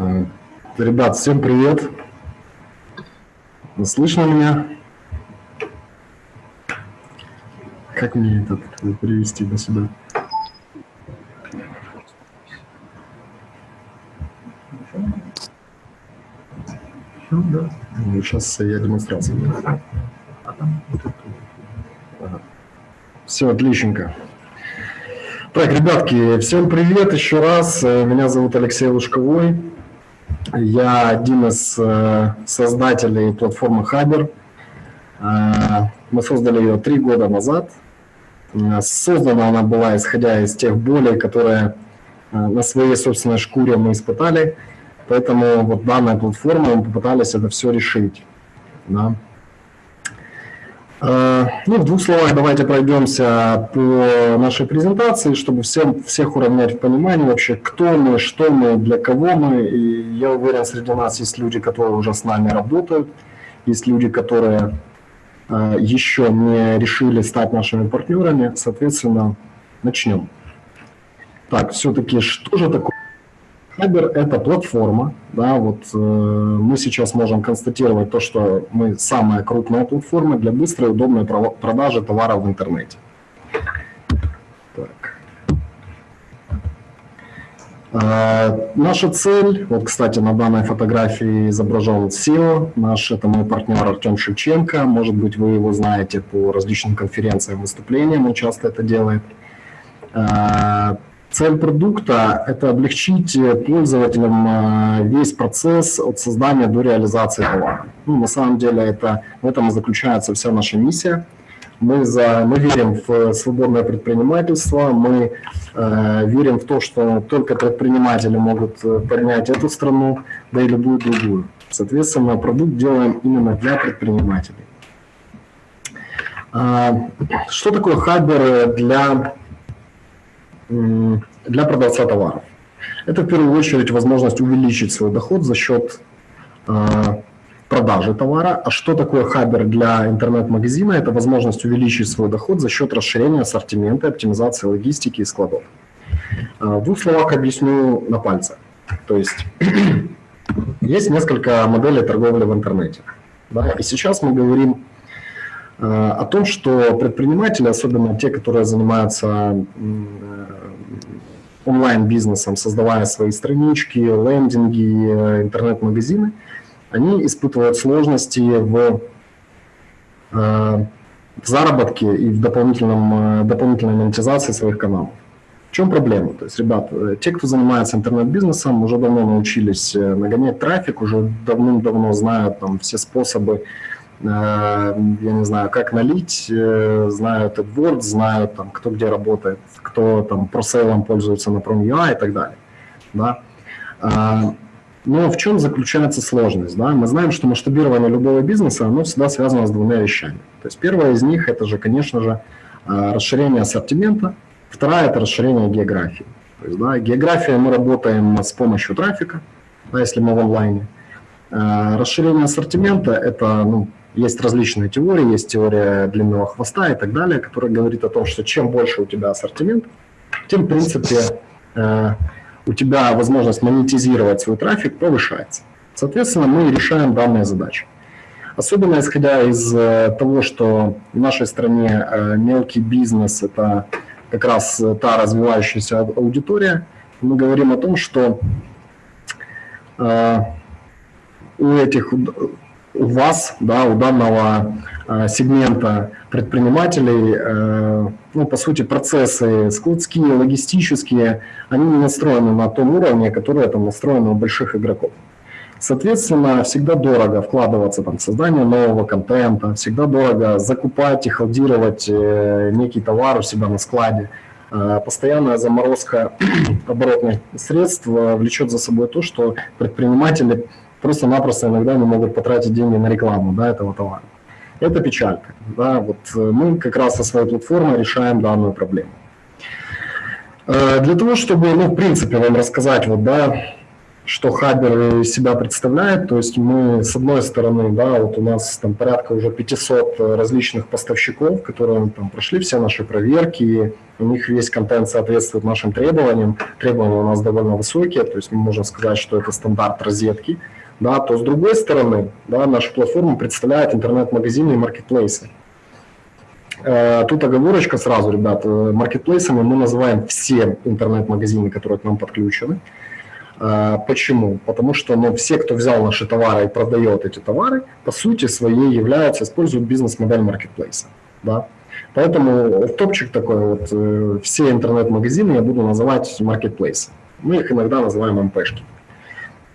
Э, ребят, всем привет. Слышно меня? Как мне этот перевести на себя? Ну, сейчас я демонстрацию. Все, отличненько. Так, ребятки, всем привет еще раз. Меня зовут Алексей Лужковой. Я один из э, создателей платформы Хабер. Э, мы создали ее три года назад. Э, создана она была исходя из тех болей, которые на своей собственной шкуре мы испытали. Поэтому вот данная платформа, мы попытались это все решить. Да. Э, ну, в двух словах давайте пройдемся по нашей презентации, чтобы всем, всех уравнять в понимании вообще, кто мы, что мы, для кого мы. И я уверен, среди нас есть люди, которые уже с нами работают, есть люди, которые э, еще не решили стать нашими партнерами. Соответственно, начнем. Так, все-таки что же такое Хабер – это платформа. Да, вот, э, мы сейчас можем констатировать то, что мы самая крупная платформа для быстрой и удобной продажи товаров в интернете. Так. Э, наша цель, вот, кстати, на данной фотографии изображен SEO, наш, это мой партнер Артем Шевченко, может быть, вы его знаете по различным конференциям, выступлениям, он часто это делает. Э, Цель продукта – это облегчить пользователям э, весь процесс от создания до реализации товара. Ну, на самом деле это, в этом и заключается вся наша миссия. Мы, за, мы верим в свободное предпринимательство, мы э, верим в то, что только предприниматели могут э, поднять эту страну, да и любую другую. Соответственно, продукт делаем именно для предпринимателей. Э, что такое хабер для для продавца товаров. Это в первую очередь возможность увеличить свой доход за счет э, продажи товара. А что такое хабер для интернет-магазина? Это возможность увеличить свой доход за счет расширения ассортимента, оптимизации логистики и складов. Э, в двух словах объясню на пальцах. То есть есть несколько моделей торговли в интернете. Да? И сейчас мы говорим э, о том, что предприниматели, особенно те, которые занимаются онлайн-бизнесом, создавая свои странички, лендинги, э, интернет-магазины, они испытывают сложности в, э, в заработке и в дополнительном, э, дополнительной монетизации своих каналов. В чем проблема? То есть, ребят, те, кто занимается интернет-бизнесом, уже давно научились нагонять трафик, уже давным-давно знают там, все способы я не знаю, как налить, э, знают AdWords, знают там, кто где работает, кто там просейлом пользуется на Prom.ua и так далее. Да? А, но в чем заключается сложность? Да? Мы знаем, что масштабирование любого бизнеса, оно всегда связано с двумя вещами. То есть первое из них, это же, конечно же, э, расширение ассортимента, вторая – это расширение географии. То есть, да, география мы работаем с помощью трафика, да, если мы в онлайне. Расширение ассортимента – это ну, есть различные теории, есть теория длинного хвоста и так далее, которая говорит о том, что чем больше у тебя ассортимент, тем, в принципе, э, у тебя возможность монетизировать свой трафик повышается. Соответственно, мы решаем данные задачи. Особенно исходя из э, того, что в нашей стране э, мелкий бизнес – это как раз та развивающаяся аудитория, мы говорим о том, что у этих у вас, да, у данного э, сегмента предпринимателей, э, ну, по сути, процессы складские, логистические, они не настроены на том уровне, который там настроены у больших игроков. Соответственно, всегда дорого вкладываться там, в создание нового контента, всегда дорого закупать и холдировать э, некий товар у себя на складе. Э, постоянная заморозка оборотных средств э, влечет за собой то, что предприниматели просто-напросто иногда не могут потратить деньги на рекламу да, этого товара. Это печалька. Да, вот э, мы как раз со своей платформой решаем данную проблему. Э, для того, чтобы, ну, в принципе, вам рассказать, вот, да, что Хабер себя представляет, то есть мы с одной стороны, да, вот у нас там порядка уже 500 различных поставщиков, которые там прошли все наши проверки, у них весь контент соответствует нашим требованиям, требования у нас довольно высокие, то есть мы можем сказать, что это стандарт розетки, да, то с другой стороны, да, наша платформа представляет интернет-магазины и маркетплейсы. Э, тут оговорочка сразу, ребят, э, маркетплейсами мы называем все интернет-магазины, которые к нам подключены. А, почему? Потому что ну, все, кто взял наши товары и продает эти товары, по сути своей являются, используют бизнес-модель маркетплейса. Да? Поэтому топчик такой, вот, э, все интернет-магазины я буду называть маркетплейсы. Мы их иногда называем МПшки.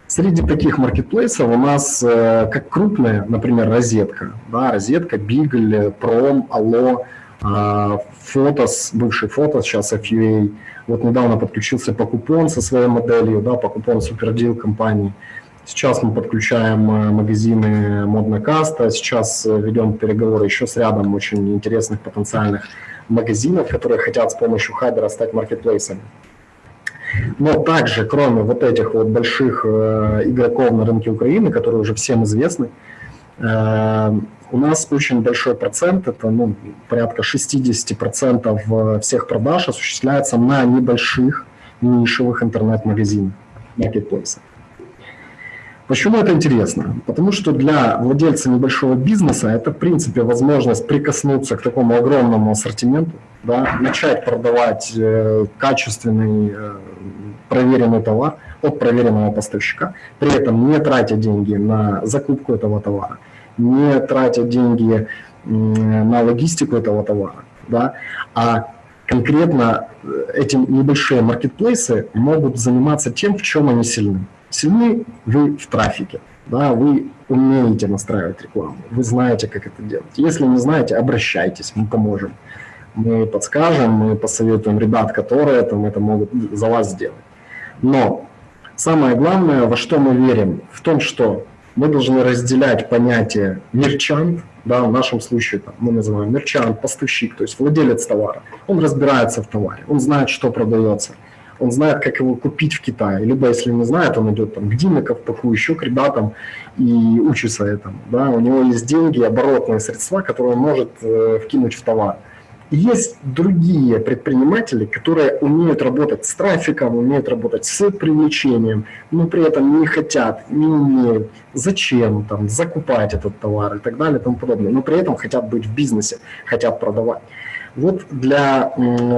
Среди таких маркетплейсов у нас э, как крупные, например, розетка, да, розетка, Бигль, Пром, Алло, а, Фотос, бывший Фотос, сейчас FUA, вот недавно подключился Покупон со своей моделью, да, Покупон супердил компании. Сейчас мы подключаем э, магазины Модная Каста, сейчас э, ведем переговоры еще с рядом очень интересных потенциальных магазинов, которые хотят с помощью Хайдера стать маркетплейсами. Но также, кроме вот этих вот больших э, игроков на рынке Украины, которые уже всем известны, э, у нас очень большой процент, это ну, порядка 60% всех продаж осуществляется на небольших нишевых интернет-магазинах, маркетплейсах. Почему это интересно? Потому что для владельца небольшого бизнеса это, в принципе, возможность прикоснуться к такому огромному ассортименту, да, начать продавать э, качественный, э, проверенный товар от проверенного поставщика, при этом не тратя деньги на закупку этого товара, не тратя деньги на логистику этого товара, да, а конкретно э, эти небольшие маркетплейсы могут заниматься тем, в чем они сильны. Сильны вы в трафике, да, вы умеете настраивать рекламу, вы знаете, как это делать. Если не знаете, обращайтесь, мы поможем. Мы подскажем, мы посоветуем ребят, которые там это могут за вас сделать. Но самое главное, во что мы верим, в том, что мы должны разделять понятие мерчант, да, в нашем случае там, мы называем мерчант, поставщик, то есть владелец товара. Он разбирается в товаре, он знает, что продается, он знает, как его купить в Китае. Либо, если не знает, он идет там, к Диме Ковпаку, еще к ребятам и учится этому. Да. У него есть деньги, оборотные средства, которые он может э, вкинуть в товар. Есть другие предприниматели, которые умеют работать с трафиком, умеют работать с привлечением, но при этом не хотят, не умеют, зачем там, закупать этот товар и так далее и тому подобное, но при этом хотят быть в бизнесе, хотят продавать. Вот для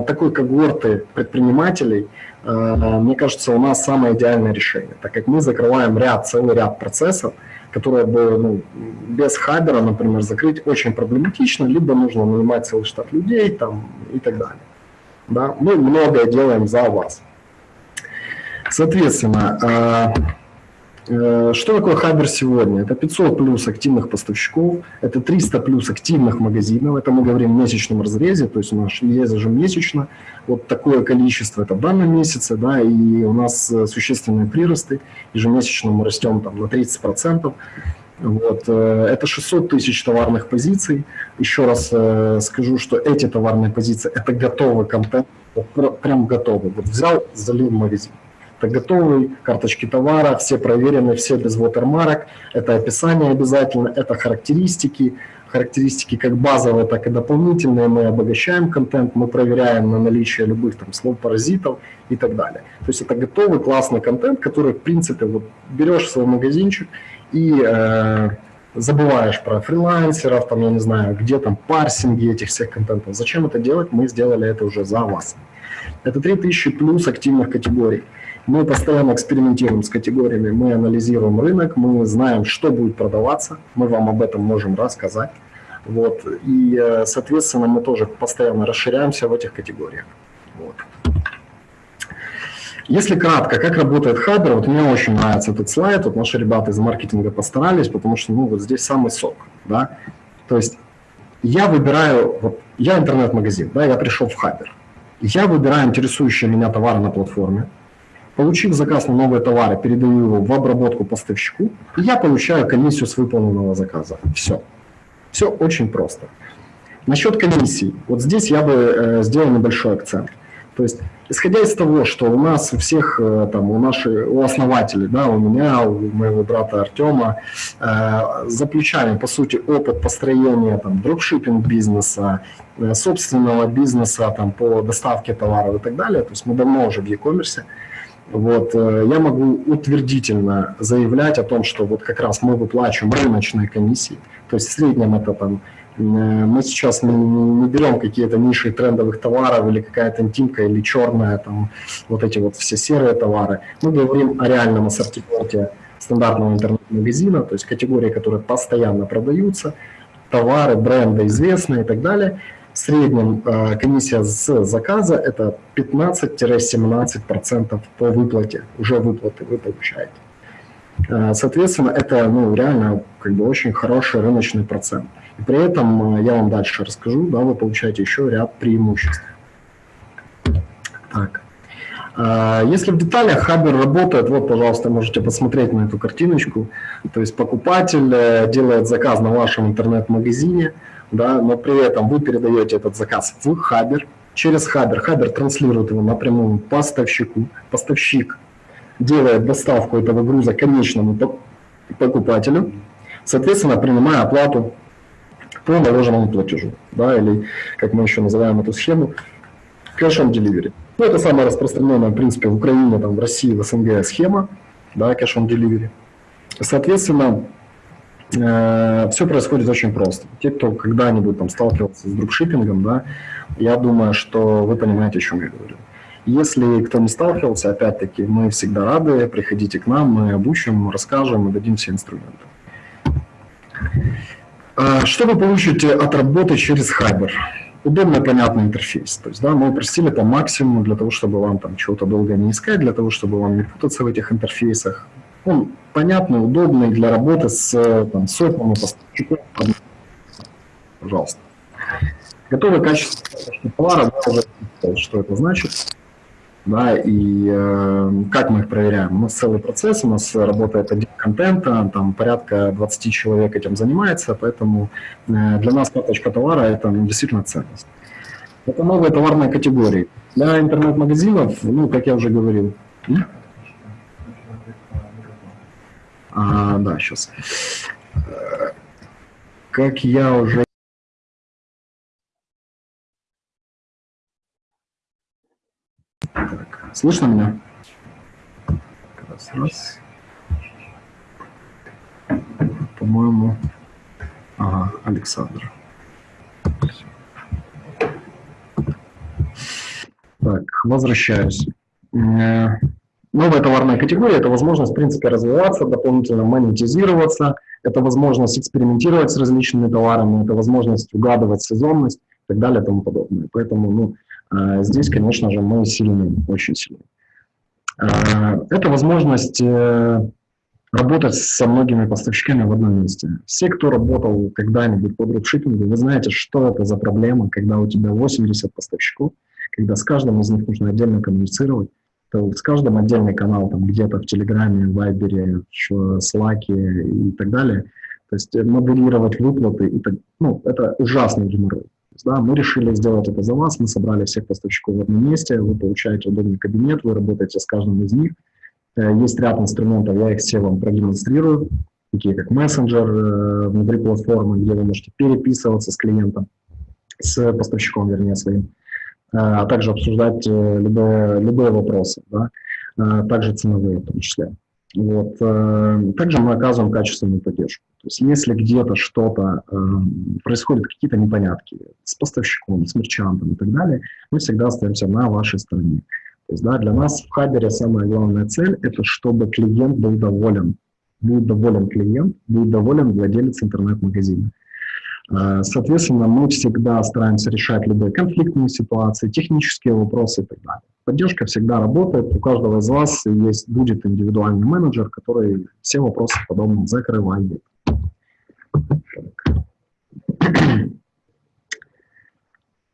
такой когорты предпринимателей, э, мне кажется, у нас самое идеальное решение, так как мы закрываем ряд, целый ряд процессов, которое бы ну, без хабера, например, закрыть очень проблематично, либо нужно нанимать целый штат людей там, и так далее. Да? Мы многое делаем за вас. Соответственно, Э, что такое Хабер сегодня? Это 500 плюс активных поставщиков, это 300 плюс активных магазинов, это мы говорим в месячном разрезе, то есть у нас есть ежемесячно вот такое количество, это в данном месяце, да, и у нас э, существенные приросты, ежемесячно мы растем там на 30%, вот, э, это 600 тысяч товарных позиций. Еще раз скажу, что эти товарные позиции – это готовый контент, прям готовый. Вот взял, залил в магазин. Это готовые карточки товара, все проверены, все без watermark. Это описание обязательно, это характеристики. Характеристики как базовые, так и дополнительные. Мы обогащаем контент, мы проверяем на наличие любых там слов-паразитов и так далее. То есть это готовый классный контент, который, в принципе, вот берешь свой магазинчик и э, забываешь про фрилансеров, там, я не знаю, где там парсинги этих всех контентов. Зачем это делать? Мы сделали это уже за вас. Это 3000 плюс активных категорий. Мы постоянно экспериментируем с категориями, мы анализируем рынок, мы знаем, что будет продаваться, мы вам об этом можем рассказать. Вот. И, э, соответственно, мы тоже постоянно расширяемся в этих категориях. Вот. Если кратко, как работает Хабер, вот мне очень нравится этот слайд, вот наши ребята из маркетинга постарались, потому что ну, вот здесь самый сок. Да? То есть я выбираю, вот, я интернет-магазин, да, я пришел в Хабер, я выбираю интересующие меня товары на платформе, Получив заказ на новые товары, передаю его в обработку поставщику, и я получаю комиссию с выполненного заказа. Все. Все очень просто. Насчет комиссий. Вот здесь я бы э, сделал небольшой акцент. То есть, исходя из того, что у нас у всех, э, там, у наших, у основателей, да, у меня, у моего брата Артема, э, за по сути, опыт построения там, дропшиппинг бизнеса, э, собственного бизнеса там, по доставке товаров и так далее. То есть мы давно уже в e-commerce. Вот, э, я могу утвердительно заявлять о том, что вот как раз мы выплачиваем рыночные комиссии. То есть в среднем это там Э, мы сейчас не, берем какие-то ниши трендовых товаров или какая-то интимка или черная, там, вот эти вот все серые товары. Мы говорим о реальном ассортименте стандартного интернет-магазина, то есть категории, которые постоянно продаются, товары, бренды известные и так далее. В среднем э, комиссия с заказа это 15-17% по выплате, уже выплаты вы получаете. Э, соответственно, это ну, реально как бы очень хороший рыночный процент. И при этом э, я вам дальше расскажу, да, вы получаете еще ряд преимуществ. Так. Э, если в деталях Хабер работает, вот, пожалуйста, можете посмотреть на эту картиночку. То есть покупатель делает заказ на вашем интернет-магазине, да, но при этом вы передаете этот заказ в Хабер, через Хабер. Хабер транслирует его напрямую поставщику. Поставщик делает доставку этого груза конечному покупателю, соответственно, принимая оплату по наложенному платежу, да, или, как мы еще называем эту схему, cash on delivery. Ну, это самая распространенная, в принципе, в Украине, там, в России, в СНГ схема, да, cash on delivery. Соответственно, все происходит очень просто. Те, кто когда-нибудь там сталкивался с дропшиппингом, да, я думаю, что вы понимаете, о чем я говорю. Если кто не сталкивался, опять-таки, мы всегда рады, приходите к нам, мы обучим, расскажем и дадим все инструменты. А, что вы получите от работы через Хабер? Удобный, понятный интерфейс. То есть, да, мы упростили по максимуму для того, чтобы вам там чего-то долго не искать, для того, чтобы вам не путаться в этих интерфейсах. Он понятный, удобный для работы с там, сотнями поставщиков. Пожалуйста. Готовый качественный товар, что это значит да, и э, как мы их проверяем? У нас целый процесс, у нас работает отдел контента, там порядка 20 человек этим занимается, поэтому э, для нас карточка товара – это ну, действительно ценность. Это новые товарные категории. Для интернет-магазинов, ну, как я уже говорил, а, да, сейчас. Э, как я уже Слышно меня? Раз, раз. По-моему, ага, Александр. Так, возвращаюсь. Э, новая товарная категория – это возможность, в принципе, развиваться, дополнительно монетизироваться, это возможность экспериментировать с различными товарами, это возможность угадывать сезонность и так далее и тому подобное. Поэтому, ну, а здесь, конечно же, мы сильны, очень сильны. А, это возможность э, работать со многими поставщиками в одном месте. Все, кто работал когда-нибудь по дропшиппингу, вы знаете, что это за проблема, когда у тебя 80 поставщиков, когда с каждым из них нужно отдельно коммуницировать, то с каждым отдельный канал, там где-то в Телеграме, в Вайбере, в Слаке и так далее. То есть модерировать выплаты, и так, ну, это ужасный геморрой да, мы решили сделать это за вас, мы собрали всех поставщиков в одном месте, вы получаете удобный кабинет, вы работаете с каждым из них. Э, есть ряд инструментов, я их все вам продемонстрирую, такие как мессенджер э, внутри платформы, где вы можете переписываться с клиентом, с поставщиком, вернее, своим, э, а также обсуждать любые, любые вопросы, да, также ценовые в том числе. Вот. Э, также мы оказываем качественную поддержку. То есть если где-то что-то, э, происходят какие-то непонятки с поставщиком, с мерчантом и так далее, мы всегда остаемся на вашей стороне. То есть да, для нас в Хабере самая главная цель – это чтобы клиент был доволен. Будет доволен клиент, будет доволен владелец интернет-магазина. Э, соответственно, мы всегда стараемся решать любые конфликтные ситуации, технические вопросы и так далее. Поддержка всегда работает, у каждого из вас есть, будет индивидуальный менеджер, который все вопросы подобно закрывает.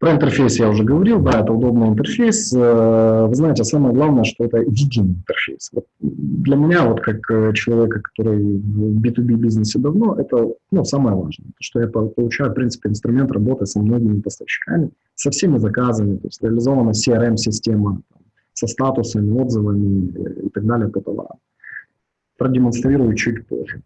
Про интерфейс я уже говорил, да, это удобный интерфейс. Э, вы знаете, самое главное, что это единый интерфейс. Вот для меня, вот как э, человека, который в B2B бизнесе давно, это ну, самое важное, что я получаю, в принципе, инструмент работы со многими поставщиками, со всеми заказами, то есть реализована CRM-система со статусами, отзывами и так далее по товарам. Продемонстрирую чуть позже.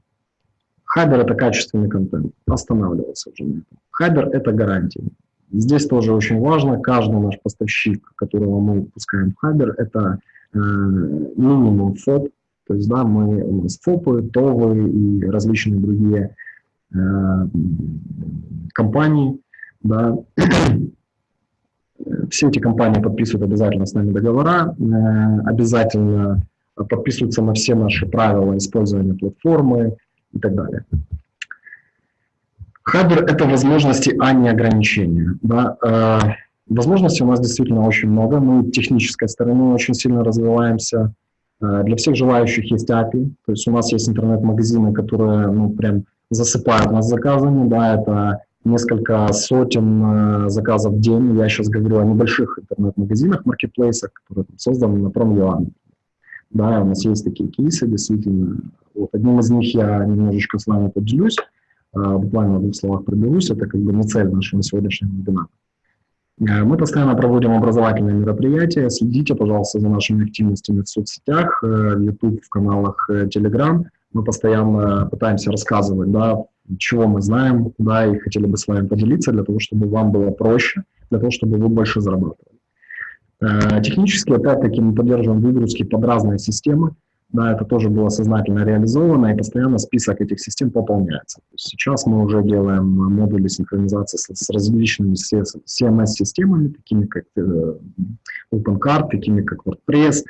Хайбер – это качественный контент, останавливаться уже на этом. Хайбер – это гарантия. Здесь тоже очень важно, каждый наш поставщик, которого мы выпускаем в Хабер, это э, минимум ФОП, то есть да, мы, у нас ФОПы, ТОВы и различные другие э, компании. Да. Все эти компании подписывают обязательно с нами договора, э, обязательно подписываются на все наши правила использования платформы и так далее. Хабер – это возможности, а не ограничения. Да? Э, возможностей у нас действительно очень много. Мы технической стороны очень сильно развиваемся. Э, для всех желающих есть API. То есть у нас есть интернет-магазины, которые ну, прям засыпают нас заказами. Да, это несколько сотен э, заказов в день. Я сейчас говорю о небольших интернет-магазинах, маркетплейсах, которые там, созданы на Prom.ua. Да, у нас есть такие кейсы, действительно. Вот одним из них я немножечко с вами поделюсь. А, буквально в двух словах проберусь, это как бы не цель нашего сегодняшнего вебинара. А, мы постоянно проводим образовательные мероприятия. Следите, пожалуйста, за нашими активностями в соцсетях, э, в YouTube, в каналах э, Telegram. Мы постоянно пытаемся рассказывать, да, чего мы знаем, да, и хотели бы с вами поделиться для того, чтобы вам было проще, для того, чтобы вы больше зарабатывали. Э, технически, опять-таки, мы поддерживаем выгрузки под разные системы. Да, это тоже было сознательно реализовано, и постоянно список этих систем пополняется. сейчас мы уже делаем модули синхронизации с, с различными CMS-системами, такими как э, OpenCard, такими как WordPress,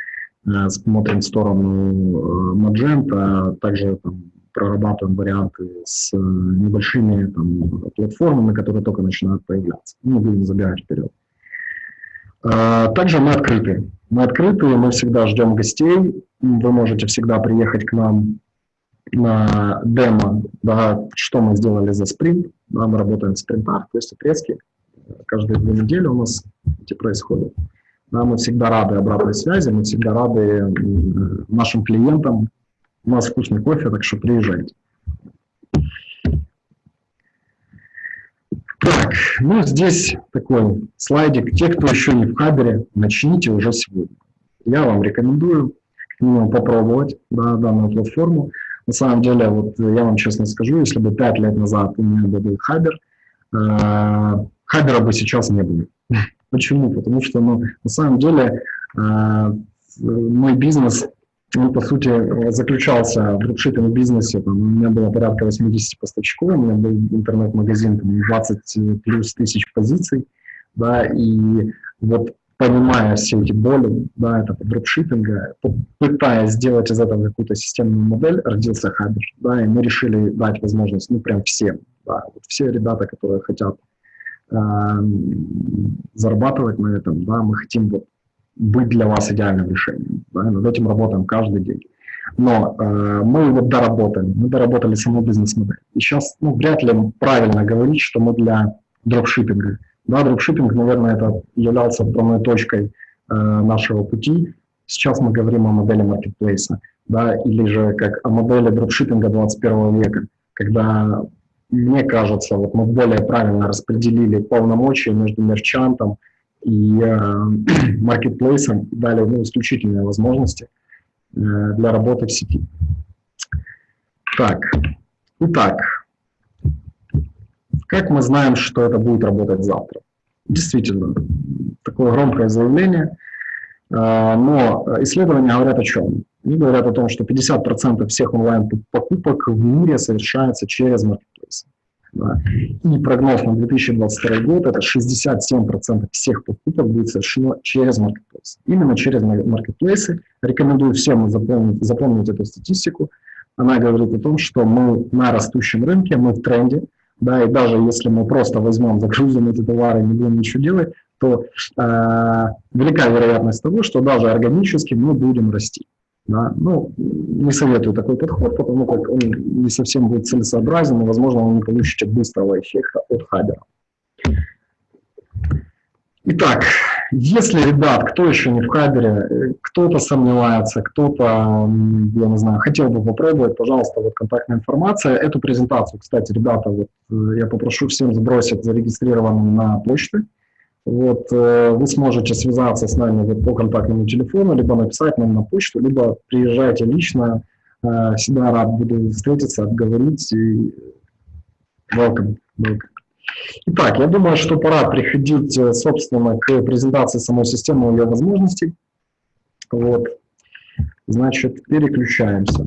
э, смотрим в сторону э, Magento, также там, прорабатываем варианты с э, небольшими там, платформами, которые только начинают появляться. Не будем забегать вперед. Также мы открыты. Мы открыты, мы всегда ждем гостей. Вы можете всегда приехать к нам на демо, да, что мы сделали за спринт. Да, мы работаем в спринтах, то есть отрезки. Каждые две недели у нас эти происходят. Да, мы всегда рады обратной связи, мы всегда рады нашим клиентам. У нас вкусный кофе, так что приезжайте. Так, ну здесь такой слайдик. Те, кто еще не в Хабере, начните уже сегодня. Я вам рекомендую минимум попробовать да, данную платформу. На самом деле, вот я вам честно скажу, если бы пять лет назад у меня был Хабер, э, Хабера бы сейчас не было. Почему? Потому что, ну, на самом деле, э, мой бизнес он, по сути, заключался в дропшиппинг бизнесе. У меня было порядка 80 поставщиков, у меня был интернет-магазин, там, 20 плюс тысяч позиций, да, и вот понимая все эти боли, да, это дропшиппинга, пытаясь сделать из этого какую-то системную модель, родился Хабер, да, и мы решили дать возможность, ну, прям всем, да, вот все ребята, которые хотят э, зарабатывать на этом, да, мы хотим вот быть для вас идеальным решением. Да? Над этим работаем каждый день. Но э, мы его доработали, мы доработали саму бизнес-модель. И сейчас ну, вряд ли правильно говорить, что мы для дропшиппинга. Да, дропшиппинг, наверное, это являлся отправной точкой э, нашего пути. Сейчас мы говорим о модели маркетплейса, да, или же как о модели дропшиппинга 21 века, когда, мне кажется, вот мы более правильно распределили полномочия между мерчантом, и э, маркетплейсам дали ну, исключительные возможности э, для работы в сети. Так, итак, как мы знаем, что это будет работать завтра? Действительно, такое громкое заявление, э, но исследования говорят о чем? Они говорят о том, что 50% всех онлайн-покупок в мире совершается через маркетплейсы. И прогноз на 2022 год – это 67% всех покупок будет совершено через маркетплейсы. Именно через маркетплейсы. Рекомендую всем запомнить, запомнить эту статистику. Она говорит о том, что мы на растущем рынке, мы в тренде, да, и даже если мы просто возьмем, загрузим эти товары и не будем ничего делать, то э, велика вероятность того, что даже органически мы будем расти. Да? Ну, не советую такой подход, потому как он не совсем будет целесообразен, и, возможно, вы не получите быстрого эффекта от хабера. Итак, если, ребят, кто еще не в Хабере, кто-то сомневается, кто-то, я не знаю, хотел бы попробовать, пожалуйста, вот контактная информация. Эту презентацию, кстати, ребята, вот э, я попрошу всем сбросить зарегистрированным на почту. Вот, э, вы сможете связаться с нами вот по контактному телефону, либо написать нам на почту, либо приезжайте лично. Э, всегда рад буду встретиться, обговорить. И welcome, welcome. Итак, я думаю, что пора приходить, э, собственно, к презентации самой системы и ее возможностей. Вот. Значит, переключаемся.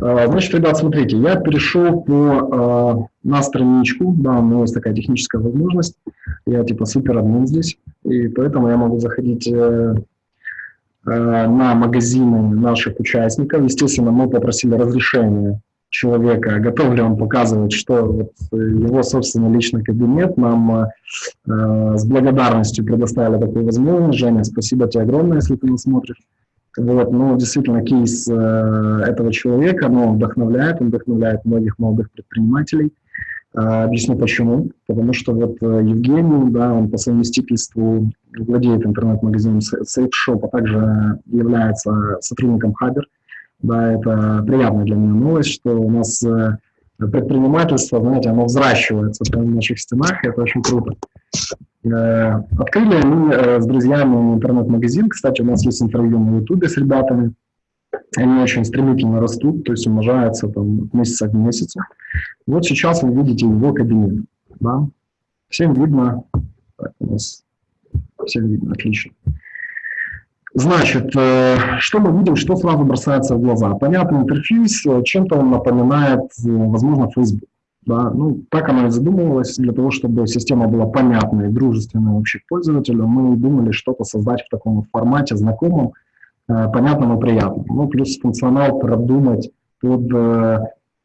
А, значит, ребят, смотрите, я перешел по, а, на страничку, да, у меня есть такая техническая возможность, я типа супер админ здесь, и поэтому я могу заходить э, э, на магазины наших участников. Естественно, мы попросили разрешения человека, готов ли он показывать, что вот его, собственно, личный кабинет нам э, с благодарностью предоставили такую возможность. Женя, спасибо тебе огромное, если ты нас смотришь. Вот, ну, действительно, кейс э, этого человека, ну, он вдохновляет, он вдохновляет многих молодых предпринимателей. Э, объясню почему. Потому что вот э, Евгений, да, он по совместительству владеет интернет-магазином SafeShop, а также является сотрудником Хабер. Да, это приятная для меня новость, что у нас э, предпринимательство, знаете, оно взращивается прямо в наших стенах, и это очень круто. Э, открыли мы э, с друзьями интернет-магазин, кстати, у нас есть интервью на ютубе с ребятами, они очень стремительно растут, то есть умножаются там от месяца к месяцу. Вот сейчас вы видите его кабинет, да? Всем видно, так, у нас всем видно, отлично. Значит, э, что мы видим, что сразу бросается в глаза? Понятный интерфейс, чем-то он напоминает, возможно, Facebook. Да? Ну, так оно и задумывалось, для того, чтобы система была понятной дружественной вообще пользователю, мы думали что-то создать в таком вот формате, знакомом, понятном и приятном. Ну, плюс функционал продумать под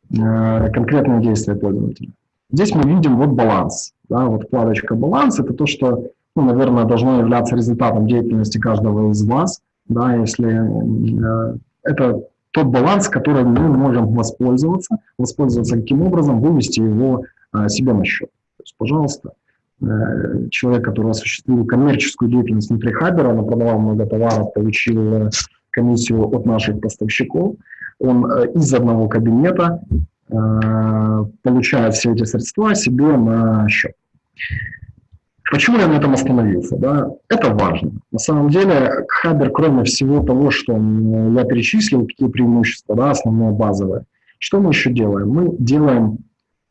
конкретные действия пользователя. Здесь мы видим вот баланс. Да, вот вкладочка «Баланс» — это то, что ну, наверное, должно являться результатом деятельности каждого из вас, да, если э, это тот баланс, который мы можем воспользоваться, воспользоваться каким образом, вывести его э, себе на счет. То есть, пожалуйста, э, человек, который осуществил коммерческую деятельность внутри Хабера, он продавал много товаров, получил э, комиссию от наших поставщиков, он э, из одного кабинета получает все эти средства себе на счет. Почему я на этом остановился? Да? Это важно. На самом деле, Хабер, кроме всего того, что я перечислил, какие преимущества, да, основное базовое, что мы еще делаем? Мы делаем,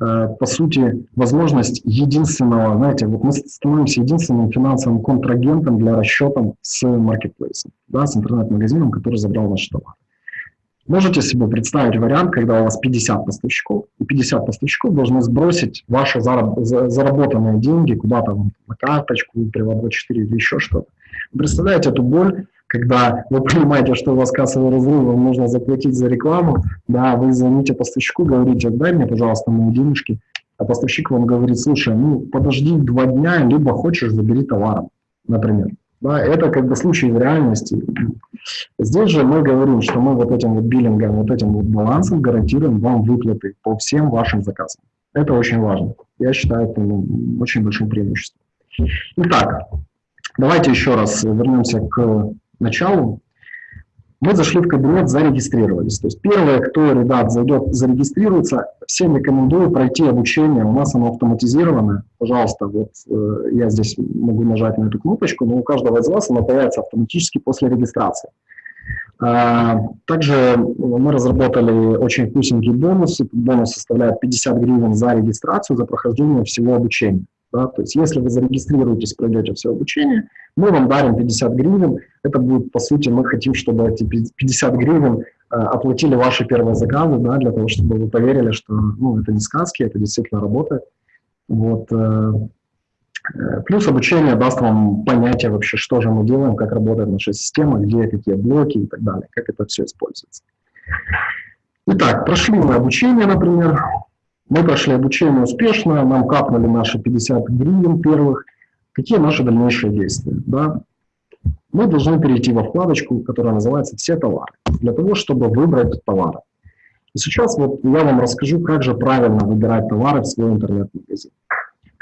э, по сути, возможность единственного, знаете, вот мы становимся единственным финансовым контрагентом для расчета с маркетплейсом, да, с интернет-магазином, который забрал наш товар. Можете себе представить вариант, когда у вас 50 поставщиков, и 50 поставщиков должны сбросить ваши зараб заработанные деньги куда-то на карточку, Приват24 или еще что-то. представляете эту боль, когда вы понимаете, что у вас кассовый разрыв, вам нужно заплатить за рекламу, да, вы звоните поставщику, говорите, дай мне, пожалуйста, мои денежки, а поставщик вам говорит, слушай, ну, подожди два дня, либо хочешь, забери товаром, например. Да, это как бы случай в реальности. Здесь же мы говорим, что мы вот этим вот биллингом, вот этим вот балансом гарантируем вам выплаты по всем вашим заказам. Это очень важно. Я считаю, это ну, очень большим преимуществом. Итак, давайте еще раз вернемся к началу. Мы зашли в кабинет, зарегистрировались. То есть первое, кто, ребят, зайдет, зарегистрируется, всем рекомендую пройти обучение. У нас оно автоматизировано. Пожалуйста, вот э, я здесь могу нажать на эту кнопочку, но у каждого из вас оно появится автоматически после регистрации. А, также мы разработали очень вкусненький бонус. Бонус составляет 50 гривен за регистрацию, за прохождение всего обучения. Да? То есть если вы зарегистрируетесь, пройдете все обучение, мы вам дарим 50 гривен. Это будет, по сути, мы хотим, чтобы эти 50 гривен э, оплатили ваши первые заказы, да, для того, чтобы вы поверили, что ну, это не сказки, это действительно работает. Вот, э, э, Плюс обучение даст вам понятие вообще, что же мы делаем, как работает наша система, где какие блоки и так далее, как это все используется. Итак, прошли мы обучение, например, мы прошли обучение успешно, нам капнули наши 50 гривен первых. Какие наши дальнейшие действия? Да? Мы должны перейти во вкладочку, которая называется «Все товары», для того, чтобы выбрать товары. И сейчас вот я вам расскажу, как же правильно выбирать товары в свой интернет-магазин.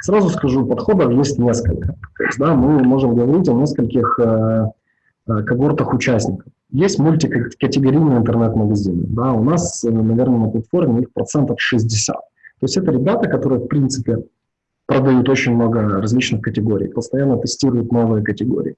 Сразу скажу, подходов есть несколько. То есть, да, мы можем говорить о нескольких э, э, когортах участников. Есть мультикатегорийные интернет-магазины. Да, у нас, э, наверное, на платформе их процентов 60. То есть это ребята, которые, в принципе, продают очень много различных категорий, постоянно тестируют новые категории.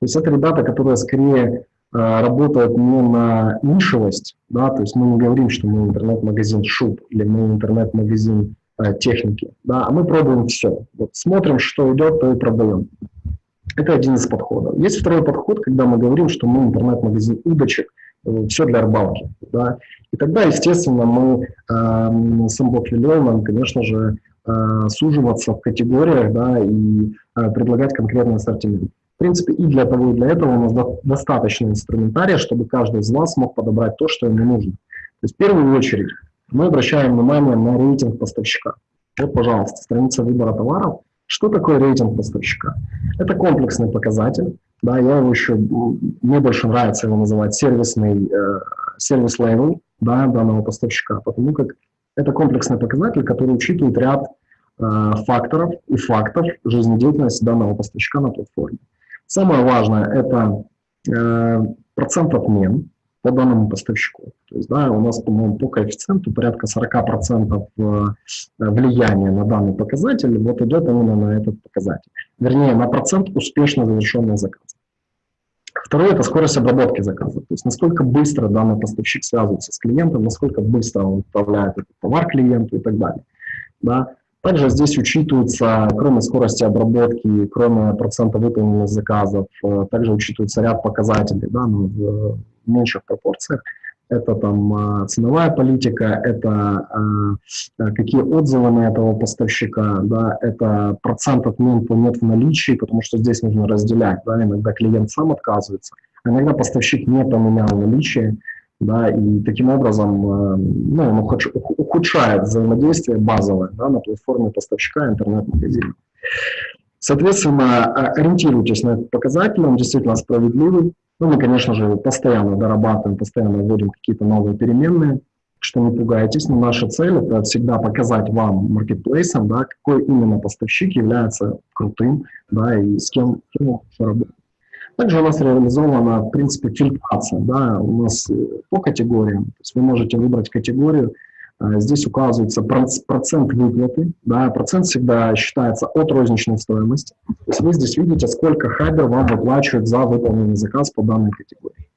То есть это ребята, которые скорее э, работают не на нишевость, да, то есть мы не говорим, что мы интернет-магазин шуб или мы интернет-магазин э, техники, да, а мы пробуем все. Вот смотрим, что идет, то и продаем. Это один из подходов. Есть второй подход, когда мы говорим, что мы интернет-магазин удочек, э, все для рыбалки. Да? И тогда, естественно, мы э, с Unblock конечно же, э, суживаться в категориях да, и э, предлагать конкретный ассортимент. В принципе, и для того, и для этого у нас до, достаточно инструментария, чтобы каждый из вас мог подобрать то, что ему нужно. То есть в первую очередь мы обращаем внимание на рейтинг поставщика. Вот, пожалуйста, страница выбора товаров – что такое рейтинг поставщика? Это комплексный показатель. Да, я его еще, мне больше нравится его называть сервисный, э, service level да, данного поставщика, потому как это комплексный показатель, который учитывает ряд э, факторов и фактов жизнедеятельности данного поставщика на платформе. Самое важное – это э, процент отмен, по данному поставщику. То есть, да, у нас, по-моему, по коэффициенту порядка 40% э, влияния на данный показатель вот идет именно на этот показатель. Вернее, на процент успешно завершенного заказа. Второе – это скорость обработки заказа. То есть, насколько быстро данный поставщик связывается с клиентом, насколько быстро он отправляет этот товар клиенту и так далее. Да. Также здесь учитывается, кроме скорости обработки, кроме процента выполненных заказов, э, также учитывается ряд показателей да, ну, меньших пропорциях. Это там э, ценовая политика, это э, какие отзывы на этого поставщика, да, это процент отмен по нет в наличии, потому что здесь нужно разделять. Да, иногда клиент сам отказывается, а иногда поставщик не поменял наличие да, и таким образом ну, он ухудшает взаимодействие базовое да, на платформе поставщика интернет-магазина. Соответственно, ориентируйтесь на этот показатель, он действительно справедливый. Ну, мы, конечно же, постоянно дорабатываем, постоянно вводим какие-то новые переменные, что не пугайтесь, но наша цель – это всегда показать вам, маркетплейсам, да, какой именно поставщик является крутым, да, и с кем, он работать. Также у нас реализована, в принципе, фильтрация. Да, у нас э, по категориям. То есть вы можете выбрать категорию, здесь указывается процент выплаты. Да, процент всегда считается от розничной стоимости. То есть вы здесь видите, сколько хабер вам выплачивает за выполненный заказ по данной категории.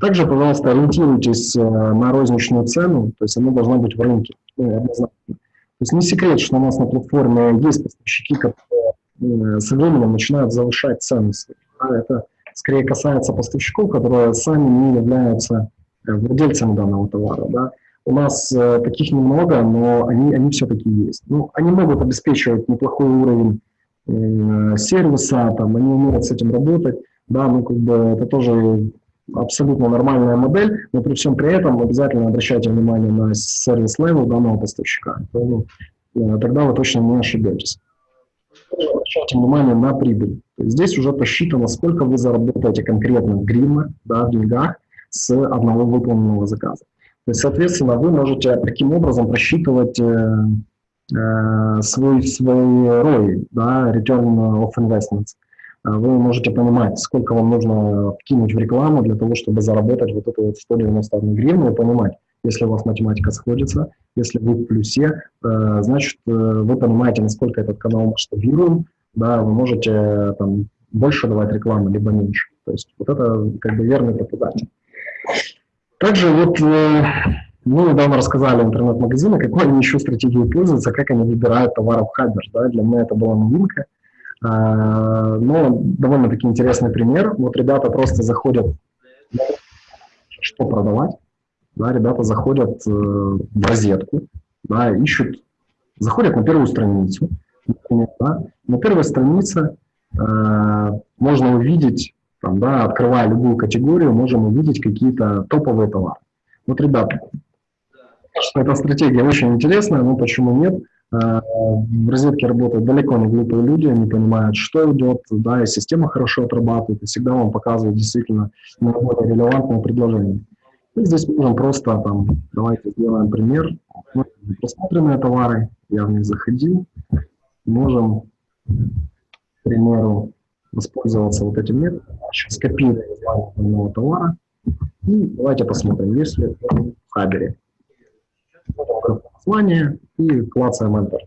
Также, пожалуйста, ориентируйтесь э, на розничную цену, то есть она должна быть в рынке. То есть не секрет, что у нас на платформе есть поставщики, которые со временем начинают завышать цены. Да, это скорее касается поставщиков, которые сами не являются э, владельцами данного товара. Да. У нас э, таких немного, но они, они все-таки есть. Ну, они могут обеспечивать неплохой уровень э, сервиса, там, они умеют с этим работать. Да, ну, как бы это тоже абсолютно нормальная модель, но при всем при этом обязательно обращайте внимание на service level данного поставщика. Ну, тогда вы точно не ошибетесь обращайте внимание на прибыль. Здесь уже посчитано, сколько вы заработаете конкретно в гривнах, да, в деньгах с одного выполненного заказа. То есть, соответственно, вы можете таким образом просчитывать э, э, свой, свой ROI, да, Return of Investments. Э, вы можете понимать, сколько вам нужно вкинуть в рекламу для того, чтобы заработать вот эту вот 191 гривну и понимать, если у вас математика сходится, если вы в плюсе, э, значит, э, вы понимаете, насколько этот канал масштабируем, да, вы можете э, там больше давать рекламы, либо меньше. То есть вот это как бы верный показатель. Также вот мы недавно рассказали интернет-магазины, какой они еще стратегией пользуются, как они выбирают товары в Хабер. Да? Для меня это была новинка. Но довольно-таки интересный пример. Вот ребята просто заходят, что продавать, да, ребята заходят э, в розетку, да, ищут, заходят на первую страницу, например, да, на первой странице э, можно увидеть, там, да, открывая любую категорию, можем увидеть какие-то топовые товары. Вот, ребята, что эта стратегия очень интересная, но почему нет? Э, в розетке работают далеко не глупые люди, они понимают, что идет, да, и система хорошо отрабатывает, и всегда вам показывает действительно наиболее релевантное предложение. Мы здесь можем просто там, давайте сделаем пример. Мы просмотренные товары, я в них заходил. можем, к примеру, воспользоваться вот этим методом. Сейчас скопируем название товара. И давайте посмотрим, есть ли в Хабере. Название и клацаем Enter.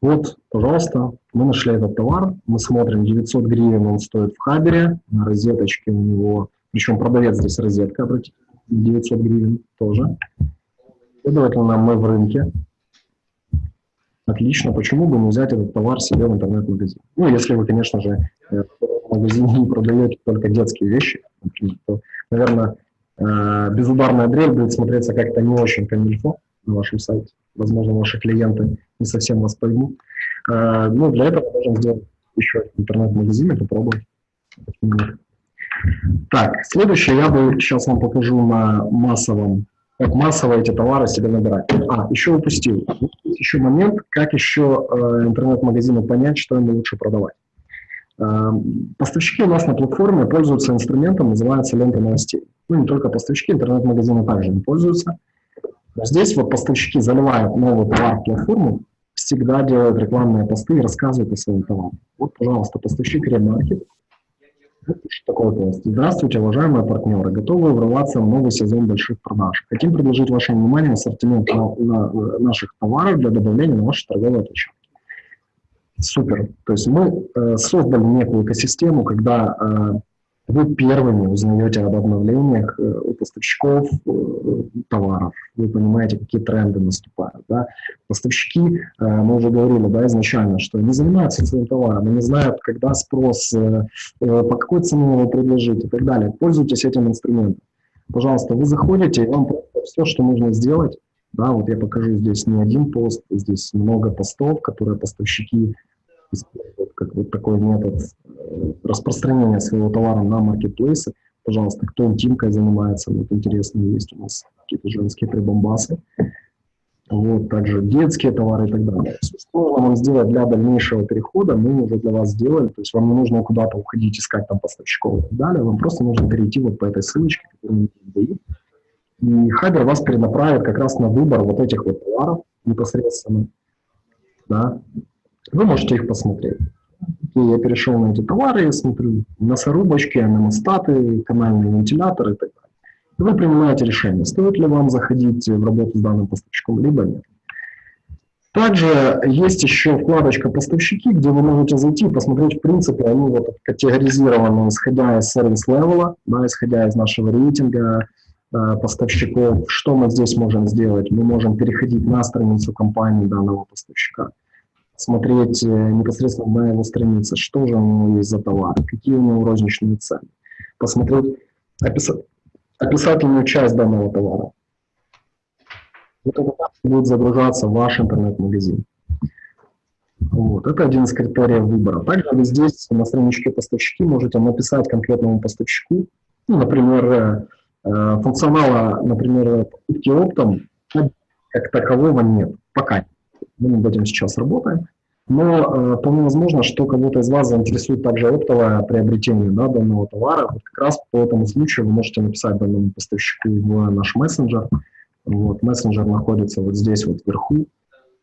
Вот, пожалуйста, мы нашли этот товар, мы смотрим, 900 гривен он стоит в Хабере, на розеточке у него, причем продавец здесь розетка, обратите, 900 гривен тоже. Следовательно, мы в рынке. Отлично, почему бы не взять этот товар себе в интернет-магазин? Ну, если вы, конечно же, э, в магазине не продаете только детские вещи, например, то, наверное, э, безударная дрель будет смотреться как-то не очень камильфо на вашем сайте возможно, ваши клиенты не совсем вас поймут. А, ну, для этого можем сделать еще интернет-магазин и попробовать. Так, следующее я бы сейчас вам покажу на массовом, как массово эти товары себе набирать. А, еще упустил. Еще момент, как еще э, интернет-магазину понять, что им лучше продавать. Э, поставщики у нас на платформе пользуются инструментом, называется лента новостей. Ну, не только поставщики, интернет-магазины также им пользуются. Здесь вот поставщики заливают новый товар в платформу, всегда делают рекламные посты и рассказывают о своем товаре. Вот, пожалуйста, поставщик ремаркет. Пост? Здравствуйте, уважаемые партнеры. Готовы врываться в новый сезон больших продаж. Хотим предложить вашему вниманию ассортимент на, на, наших товаров для добавления на ваши торговые площадки. Супер. То есть мы э, создали некую экосистему, когда э, вы первыми узнаете об обновлениях э, у поставщиков э, товаров, вы понимаете, какие тренды наступают. Да? Поставщики, э, мы уже говорили да, изначально, что не занимаются своим товаром, они знают, когда спрос, по какой цене его предложить и так далее. Пользуйтесь этим инструментом. Пожалуйста, вы заходите, и вам все, что нужно сделать, да, вот я покажу здесь не один пост, здесь много постов, которые поставщики используют как вот такой метод э, распространения своего товара на маркетплейсы. Пожалуйста, кто интимкой занимается, вот интересные есть у нас какие-то женские прибамбасы. Вот, также детские товары и так далее. Что нужно вам сделать для дальнейшего перехода, мы уже для вас сделали. То есть вам не нужно куда-то уходить, искать там поставщиков и так далее. Вам просто нужно перейти вот по этой ссылочке, которую мы дают. И Хабер вас перенаправит как раз на выбор вот этих вот товаров непосредственно. Да. Вы можете их посмотреть я перешел на эти товары, я смотрю мясорубочки, аномостаты, канальные вентиляторы и так далее. И вы принимаете решение, стоит ли вам заходить в работу с данным поставщиком, либо нет. Также есть еще вкладочка «Поставщики», где вы можете зайти и посмотреть, в принципе, они вот категоризированы, исходя из сервис-левела, да, исходя из нашего рейтинга э, поставщиков. Что мы здесь можем сделать? Мы можем переходить на страницу компании данного поставщика смотреть э, непосредственно на его странице, что же у него есть за товар, какие у него розничные цены, посмотреть описать, описательную часть данного товара. Вот это будет загружаться ваш интернет-магазин. Вот. Это один из критериев выбора. Также вы здесь на страничке поставщики можете написать конкретному поставщику, ну, например, э, э функционала, например, покупки оптом как такового нет, пока мы над этим сейчас работаем. Но э, вполне возможно, что кого-то из вас заинтересует также оптовое приобретение да, данного товара. Вот как раз по этому случаю вы можете написать данному поставщику в наш мессенджер. Вот, мессенджер находится вот здесь вот вверху.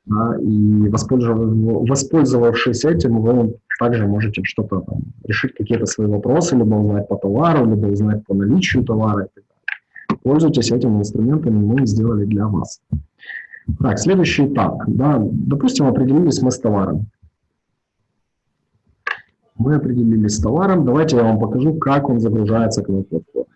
Да, и воспользовав, воспользовавшись этим, вы также можете что-то решить, какие-то свои вопросы, либо узнать по товару, либо узнать по наличию товара. Пользуйтесь этими инструментами, мы сделали для вас. Так, следующий этап. Да, допустим, определились мы с товаром. Мы определились с товаром. Давайте я вам покажу, как он загружается к нам платформе.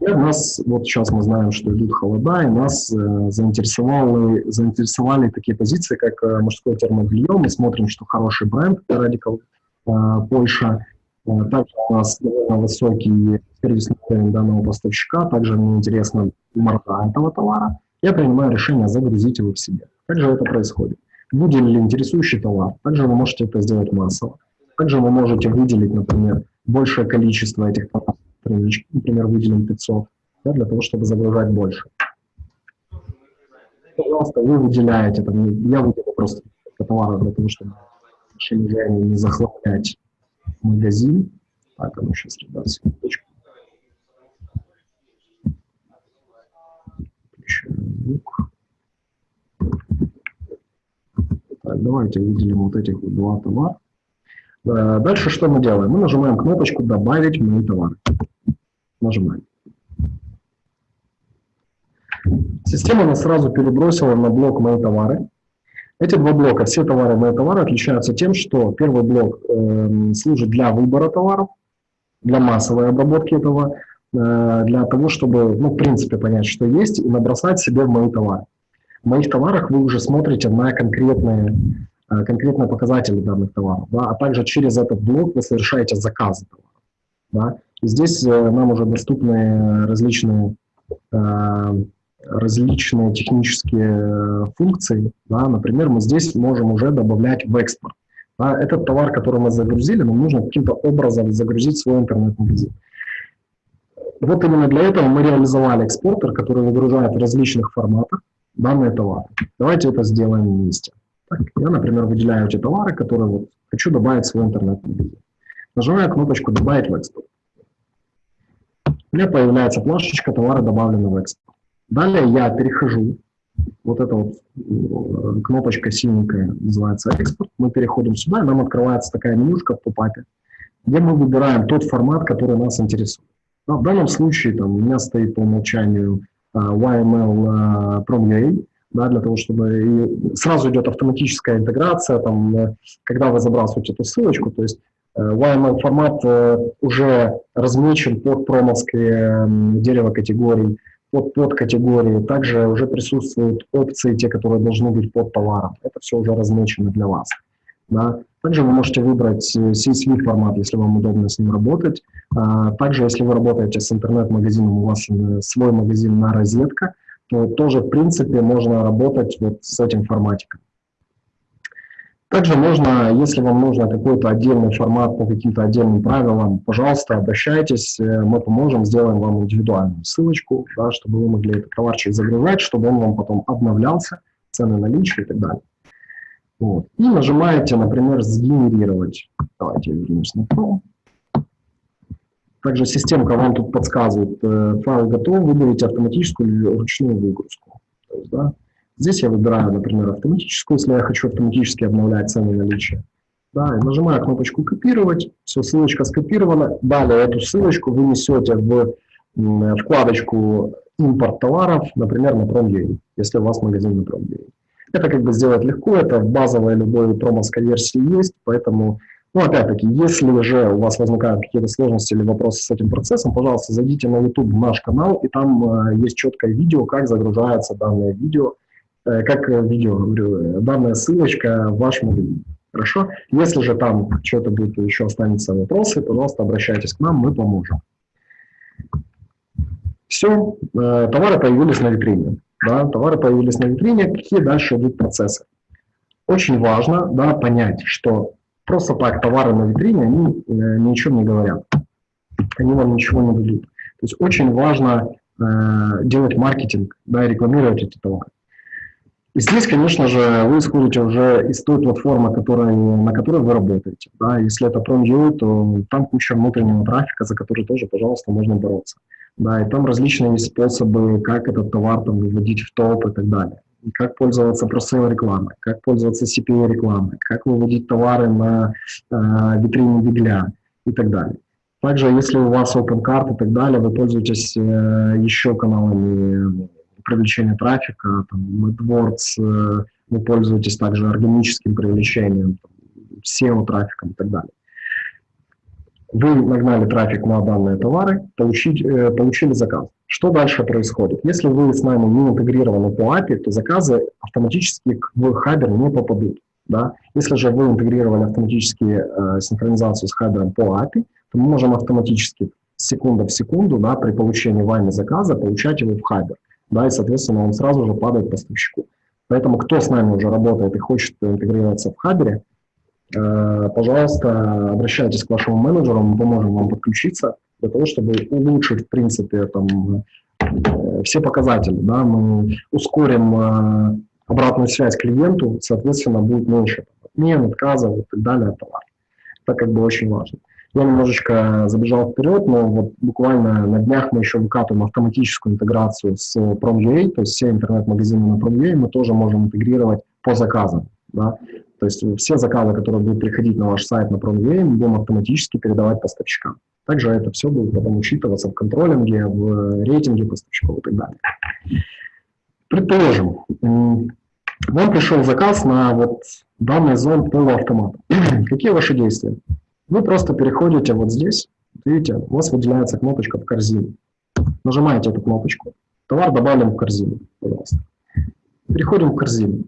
У нас, вот сейчас мы знаем, что идут холода, и нас э, заинтересовали, заинтересовали такие позиции, как э, мужское термобелье. Мы смотрим, что хороший бренд, Radical э, Польша. Э, также у нас довольно высокий сервисный уровень данного поставщика. Также мне интересно морда этого товара я принимаю решение загрузить его в себе. Как же это происходит? Выделили интересующий товар, также вы можете это сделать массово. Также вы можете выделить, например, большее количество этих товаров, например, выделим 500, да, для того, чтобы загружать больше. Пожалуйста, вы выделяете, там, я выделю просто товары для того, чтобы не захламлять магазин. Так, а ну сейчас, ребят, секундочку. Еще Facebook. Так, давайте выделим вот этих вот два товара. Э, дальше что мы делаем? Мы нажимаем кнопочку «Добавить мои товары». Нажимаем. Система нас сразу перебросила на блок «Мои товары». Эти два блока, все товары «Мои товары» отличаются тем, что первый блок э, служит для выбора товаров, для массовой обработки этого, для того, чтобы, ну, в принципе, понять, что есть, и набросать себе в мои товары. В моих товарах вы уже смотрите на конкретные, э, конкретные показатели данных товаров, да, а также через этот блок вы совершаете заказы товаров. Да. И здесь э, нам уже доступны различные различные технические функции. Да, например, мы здесь можем уже добавлять в экспорт. Да, этот товар, который мы загрузили, нам нужно каким-то образом загрузить в свой интернет-магазин. Вот именно для этого мы реализовали экспортер, который выгружает в различных форматах данные товары. Давайте это сделаем вместе. Так, я, например, выделяю эти товары, которые вот хочу добавить в свой интернет-магазин. Нажимаю кнопочку «Добавить в экспорт». У меня появляется плашечка «Товары добавлены в экспорт». Далее я перехожу, вот эта вот э, кнопочка синенькая называется «Экспорт». Мы переходим сюда, и нам открывается такая менюшка в попапе, где мы выбираем тот формат, который нас интересует. В данном случае там, у меня стоит по умолчанию YML Prom.ua, да, для того, чтобы и сразу идет автоматическая интеграция, там, э, когда вы забрасываете эту ссылочку, то есть э, YML формат э, уже размечен под промовское дерево категорий, под, под категории, также уже присутствуют опции, те, которые должны быть под товаром. Это все уже размечено для вас. Да. Также вы можете выбрать CSV формат, если вам удобно с ним работать. А, также, если вы работаете с интернет-магазином, у вас свой магазин на розетка, то тоже, в принципе, можно работать вот с этим форматиком. Также можно, если вам нужно какой-то отдельный формат по каким-то отдельным правилам, пожалуйста, обращайтесь, э, мы поможем, сделаем вам индивидуальную ссылочку, да, чтобы вы могли этот товарчик загружать, чтобы он вам потом обновлялся, цены наличия и так далее. Вот. И нажимаете, например, «Сгенерировать». Давайте я вернусь на Chrome. Также системка вам тут подсказывает, э, файл готов, выберите автоматическую или ручную выгрузку. То есть, да, здесь я выбираю, например, автоматическую, если я хочу автоматически обновлять цены наличия. Да, и нажимаю кнопочку «Копировать», все, ссылочка скопирована. Далее эту ссылочку вы несете в вкладочку «Импорт товаров», например, на Prom.ua, если у вас магазин на Prom.ua. Это как бы сделать легко, это в базовой любой промовской версии есть, поэтому, ну, опять-таки, если же у вас возникают какие-то сложности или вопросы с этим процессом, пожалуйста, зайдите на YouTube в наш канал, и там э, есть четкое видео, как загружается данное видео, э, как видео, говорю, э, данная ссылочка в ваш магазин. Хорошо? Если же там что-то будет еще останется вопросы, пожалуйста, обращайтесь к нам, мы поможем. Все, э, товары появились на витрине да, товары появились на витрине, какие дальше идут процессы. Очень важно да, понять, что просто так товары на витрине, они э, ничего не говорят, они вам ничего не дадут. То есть очень важно э, делать маркетинг, да, и рекламировать эти товары. И здесь, конечно же, вы исходите уже из той платформы, которой, на которой вы работаете. Да. Если это Prom.ua, то там куча внутреннего трафика, за который тоже, пожалуйста, можно бороться. Да, и там различные способы, как этот товар там, выводить в топ и так далее. Как пользоваться просейл рекламой, как пользоваться CPA рекламой, как выводить товары на э, витрине Бигля и так далее. Также, если у вас open card и так далее, вы пользуетесь э, еще каналами привлечения трафика, там, AdWords, э, вы пользуетесь также органическим привлечением, SEO-трафиком и так далее. Вы нагнали трафик на данные товары, получить, э, получили заказ. Что дальше происходит? Если вы с нами не интегрированы по API, то заказы автоматически в Хабер не попадут. Да? Если же вы интегрировали автоматически э, синхронизацию с Хабером по API, то мы можем автоматически секунда в секунду да, при получении вами заказа получать его в Хабер. Да, и, соответственно, он сразу же падает поставщику. Поэтому кто с нами уже работает и хочет интегрироваться в Хабере, пожалуйста, обращайтесь к вашему менеджеру, мы поможем вам подключиться для того, чтобы улучшить, в принципе, там, э, все показатели. Да? Мы ускорим э, обратную связь клиенту, соответственно, будет меньше отмен, отказов и так далее от товара. Это как бы очень важно. Я немножечко забежал вперед, но вот буквально на днях мы еще выкатываем автоматическую интеграцию с Prom.ua, то есть все интернет-магазины на Prom.ua мы тоже можем интегрировать по заказам. Да? То есть все заказы, которые будут приходить на ваш сайт на Prom.ua, мы будем автоматически передавать поставщикам. Также это все будет потом учитываться в контролинге, в рейтинге поставщиков и так далее. Предположим, вам пришел заказ на вот данный зон полуавтомата. Какие ваши действия? Вы просто переходите вот здесь, видите, у вас выделяется кнопочка в корзине. Нажимаете эту кнопочку, товар добавлен в корзину, пожалуйста. Переходим в корзину.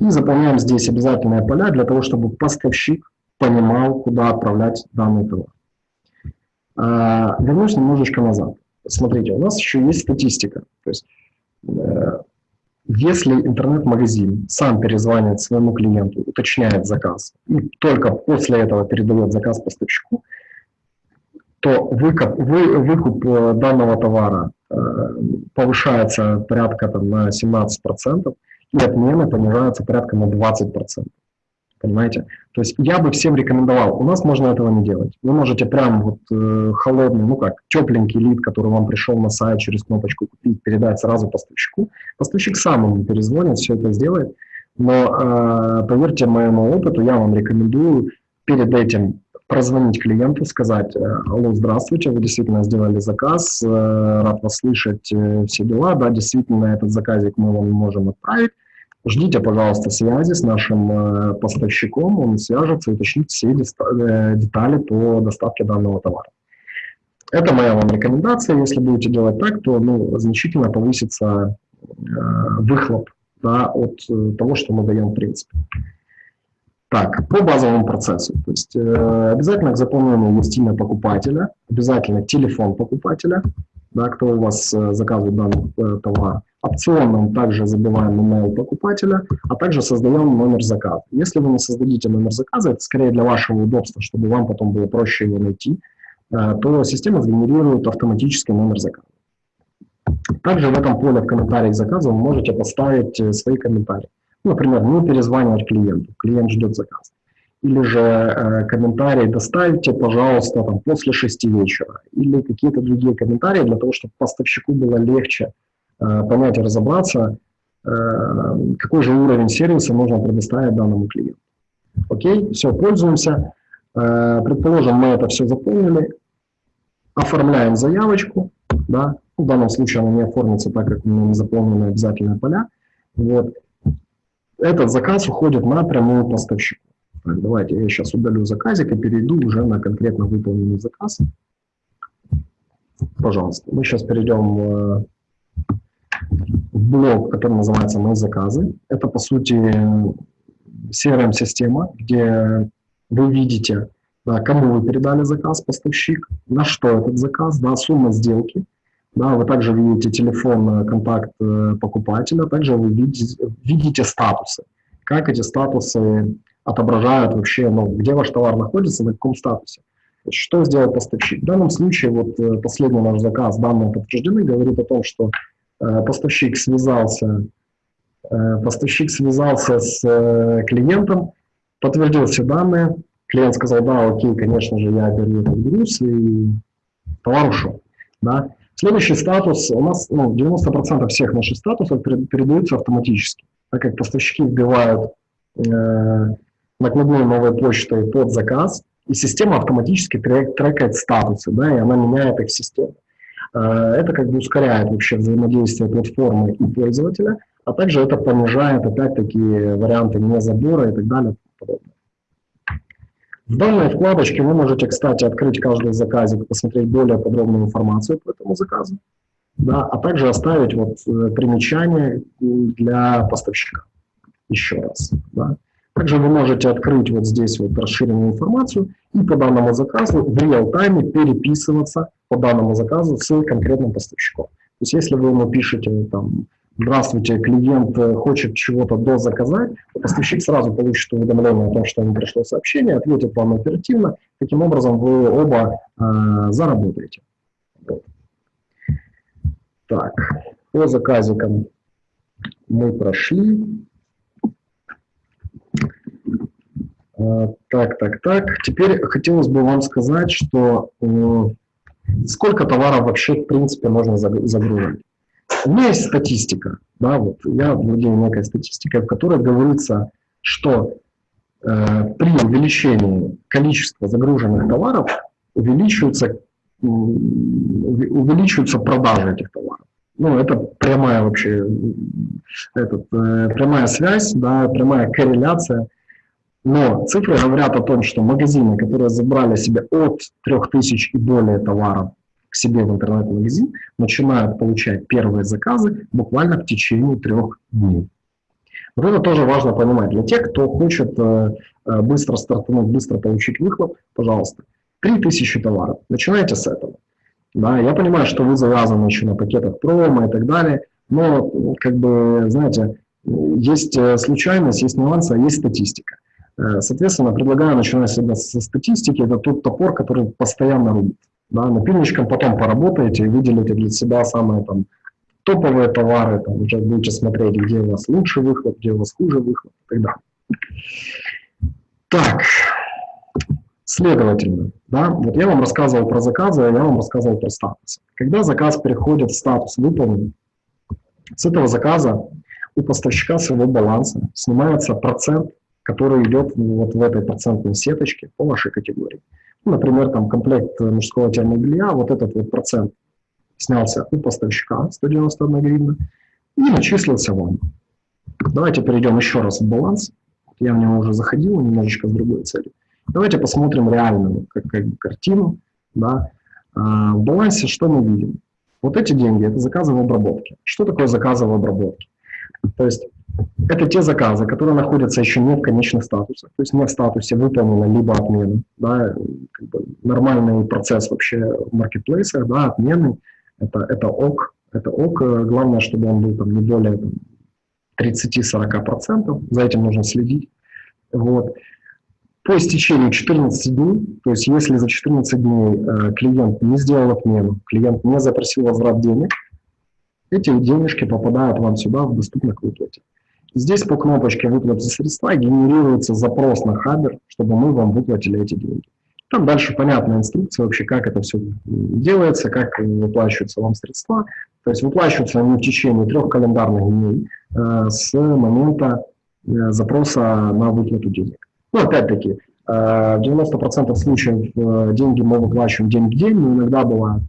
И заполняем здесь обязательные поля для того, чтобы поставщик понимал, куда отправлять данный товар. А, вернусь немножечко назад. Смотрите, у нас еще есть статистика. То есть э, если интернет-магазин сам перезванивает своему клиенту, уточняет заказ, и только после этого передает заказ поставщику, то выкуп, вы, выкуп э, данного товара э, повышается порядка там, на 17%, и отмены понижаются порядка на 20%. Понимаете? То есть я бы всем рекомендовал, у нас можно этого не делать. Вы можете прям вот э, холодный, ну как, тепленький лид, который вам пришел на сайт через кнопочку купить, передать сразу поставщику. Поставщик сам ему перезвонит, все это сделает. Но э, поверьте моему опыту, я вам рекомендую перед этим прозвонить клиенту, сказать, э, алло, здравствуйте, вы действительно сделали заказ, э, рад вас слышать, э, все дела, да, действительно этот заказик мы вам можем отправить, Ждите, пожалуйста, связи с нашим поставщиком, он свяжется и уточнит все детали по доставке данного товара. Это моя вам рекомендация. Если будете делать так, то ну, значительно повысится э, выхлоп да, от э, того, что мы даем в принципе. Так, по базовому процессу. То есть э, обязательно к заполнению есть имя покупателя, обязательно телефон покупателя, да, кто у вас э, заказывает данный э, товар. Опционным также забиваем email покупателя, а также создаем номер заказа. Если вы не создадите номер заказа, это скорее для вашего удобства, чтобы вам потом было проще его найти, э, то система сгенерирует автоматически номер заказа. Также в этом поле в комментариях заказа вы можете поставить свои комментарии. Например, не перезванивать клиенту, клиент ждет заказ или же э, комментарий доставьте, пожалуйста, там, после 6 вечера, или какие-то другие комментарии для того, чтобы поставщику было легче э, понять и разобраться, э, какой же уровень сервиса нужно предоставить данному клиенту. Окей, все, пользуемся. Э, предположим, мы это все заполнили, оформляем заявочку, да, в данном случае она не оформится, так как мы не заполнены обязательные поля. Вот. Этот заказ уходит напрямую поставщику. Так, давайте я сейчас удалю заказик и перейду уже на конкретно выполненный заказ. Пожалуйста, мы сейчас перейдем э, в блок, который называется «Мои заказы». Это, по сути, CRM-система, где вы видите, да, кому вы передали заказ, поставщик, на что этот заказ, да, сумма сделки. Да, вы также видите телефон, э, контакт э, покупателя, также вы видите, видите статусы. Как эти статусы отображают вообще, ну, где ваш товар находится, на каком статусе. Что сделал поставщик? В данном случае вот э, последний наш заказ, данные подтверждены, говорит о том, что поставщик связался, поставщик связался с клиентом, подтвердил все данные, клиент сказал, да, окей, конечно же, я беру этот груз, и товар ушел. Да? Следующий статус, у нас ну, 90% всех наших статусов передаются автоматически, так как поставщики вбивают э, накладной новой почтой под заказ, и система автоматически трек, трекает статусы, да, и она меняет их систему. Э, это как бы ускоряет вообще взаимодействие платформы и пользователя, а также это понижает опять-таки варианты незабора и так далее. В данной вкладочке вы можете, кстати, открыть каждый заказик, посмотреть более подробную информацию по этому заказу, да, а также оставить вот э, примечание для поставщика еще раз. Да. Также вы можете открыть вот здесь вот расширенную информацию и по данному заказу в реал-тайме переписываться по данному заказу с конкретным поставщиком. То есть если вы ему пишете там, здравствуйте, клиент хочет чего-то дозаказать, поставщик сразу получит уведомление о том, что ему пришло сообщение, ответит вам оперативно, таким образом вы оба э, заработаете. Вот. Так, по заказикам мы прошли. А, так, так, так. Теперь хотелось бы вам сказать, что сколько товаров вообще, в принципе, можно загружать. У меня есть статистика, да, вот я владею некой статистикой, в которой говорится, что э, при увеличении количества загруженных товаров увеличиваются, увеличиваются продажи этих товаров. Ну, это прямая вообще, этот, э, прямая связь, да, прямая корреляция. Но цифры говорят о том, что магазины, которые забрали себе от 3000 и более товаров себе в интернет-магазин, начинают получать первые заказы буквально в течение трех дней. Вот это тоже важно понимать. Для тех, кто хочет э, э быстро стартануть, быстро получить выхлоп, пожалуйста, 3000 товаров. Начинайте с этого. Да, я понимаю, что вы завязаны еще на пакетах промо и так далее, но, как бы, знаете, есть э, случайность, есть нюансы, а есть статистика. Соответственно, предлагаю начинать всегда со статистики. Это тот топор, который постоянно рубит. Да, напильничком потом поработаете и выделите для себя самые там, топовые товары, там, уже будете смотреть, где у вас лучший выход, где у вас хуже выход и так далее. Так, Следовательно, да, вот я вам рассказывал про заказы, а я вам рассказывал про статус. Когда заказ переходит в статус выполнен, с этого заказа у поставщика своего баланса снимается процент, который идет вот в этой процентной сеточке по вашей категории. Например, там комплект мужского термобелья, вот этот вот процент снялся у поставщика 191 гривна и начислился вам. Давайте перейдем еще раз в баланс. Я в него уже заходил немножечко с другой целью. Давайте посмотрим реальную как, как картину. Да. А, в балансе что мы видим? Вот эти деньги – это заказы в обработке. Что такое заказы в обработке? То есть это те заказы, которые находятся еще не в конечных статусах, то есть не в статусе выполнено либо отмены. Да, как бы нормальный процесс вообще в маркетплейсах, да, отмены – это, это ок, это ок. Главное, чтобы он был там, не более 30-40%, за этим нужно следить. Вот по истечению 14 дней, то есть если за 14 дней э, клиент не сделал отмену, клиент не запросил возврат денег, эти денежки попадают вам сюда в доступно к выплате. Здесь по кнопочке «Выплаты средства» генерируется запрос на Хабер, чтобы мы вам выплатили эти деньги. Там дальше понятная инструкция вообще, как это все делается, как выплачиваются вам средства. То есть выплачиваются они в течение трех календарных дней э, с момента э, запроса на выплату денег. Ну, опять-таки, э, в 90% случаев э, деньги мы выплачиваем день в день, но иногда бывают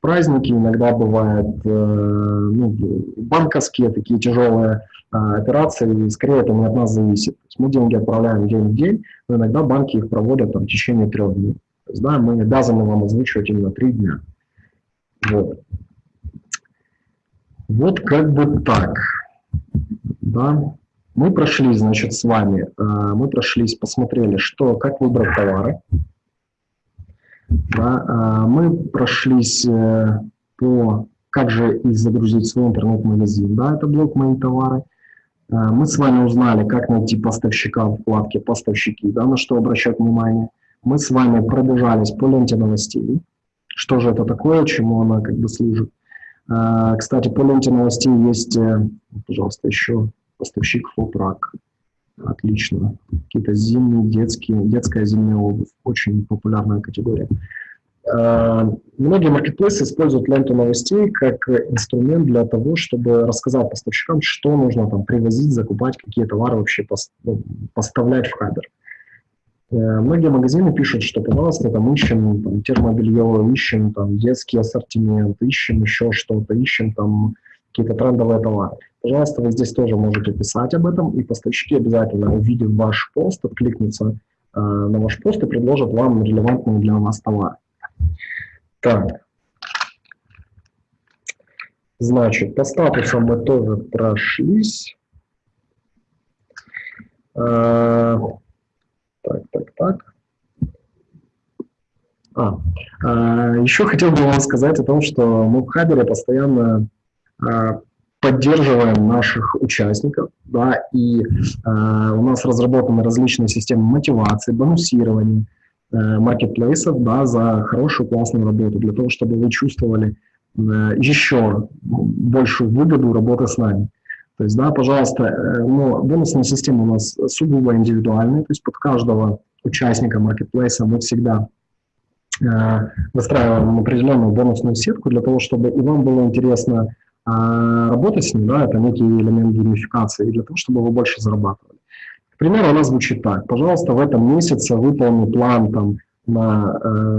праздники, иногда бывают э, ну, банковские такие тяжелые операции, и скорее это не от нас зависит. То есть мы деньги отправляем день в день, но иногда банки их проводят там, в течение трех дней. То есть, да, мы обязаны вам озвучивать именно три дня. Вот. Вот как бы так. Да. Мы прошли, значит, с вами, э, мы прошлись, посмотрели, что, как выбрать товары. Да, э, мы прошлись э, по, как же и загрузить свой интернет-магазин, да, это блок «Мои товары». Мы с вами узнали, как найти поставщика в вкладке «Поставщики», да, на что обращать внимание. Мы с вами пробежались по ленте новостей, что же это такое, чему она как бы служит. Кстати, по ленте новостей есть, пожалуйста, еще поставщик фотрак. Отлично. Какие-то зимние, детские, детская зимняя обувь. Очень популярная категория. Uh, многие маркетплейсы используют ленту новостей как инструмент для того, чтобы рассказать поставщикам, что нужно там привозить, закупать, какие товары вообще ну, поставлять в Хабер. Uh, многие магазины пишут, что, пожалуйста, там ищем там, термобелье, ищем там детский ассортимент, ищем еще что-то, ищем там какие-то трендовые товары. Пожалуйста, вы здесь тоже можете писать об этом, и поставщики обязательно, увидев ваш пост, откликнутся э, на ваш пост и предложат вам релевантные для вас товары. Так. Значит, по статусам мы тоже прошлись. Э, так, так, так. А, э, еще хотел бы вам сказать о том, что мы в Хабере постоянно поддерживаем наших участников, да, и э, у нас разработаны различные системы мотивации, бонусирования, э, маркетплейсов, да, за хорошую, классную работу, для того, чтобы вы чувствовали э, еще большую выгоду работы с нами. То есть, да, пожалуйста, э, но бонусная система у нас сугубо индивидуальная, то есть под каждого участника маркетплейса мы всегда э, выстраиваем определенную бонусную сетку для того, чтобы и вам было интересно э, работать с ним, да, это некий элемент геймификации, для того, чтобы вы больше зарабатывали. К примеру, она звучит так. Пожалуйста, в этом месяце выполни план там, на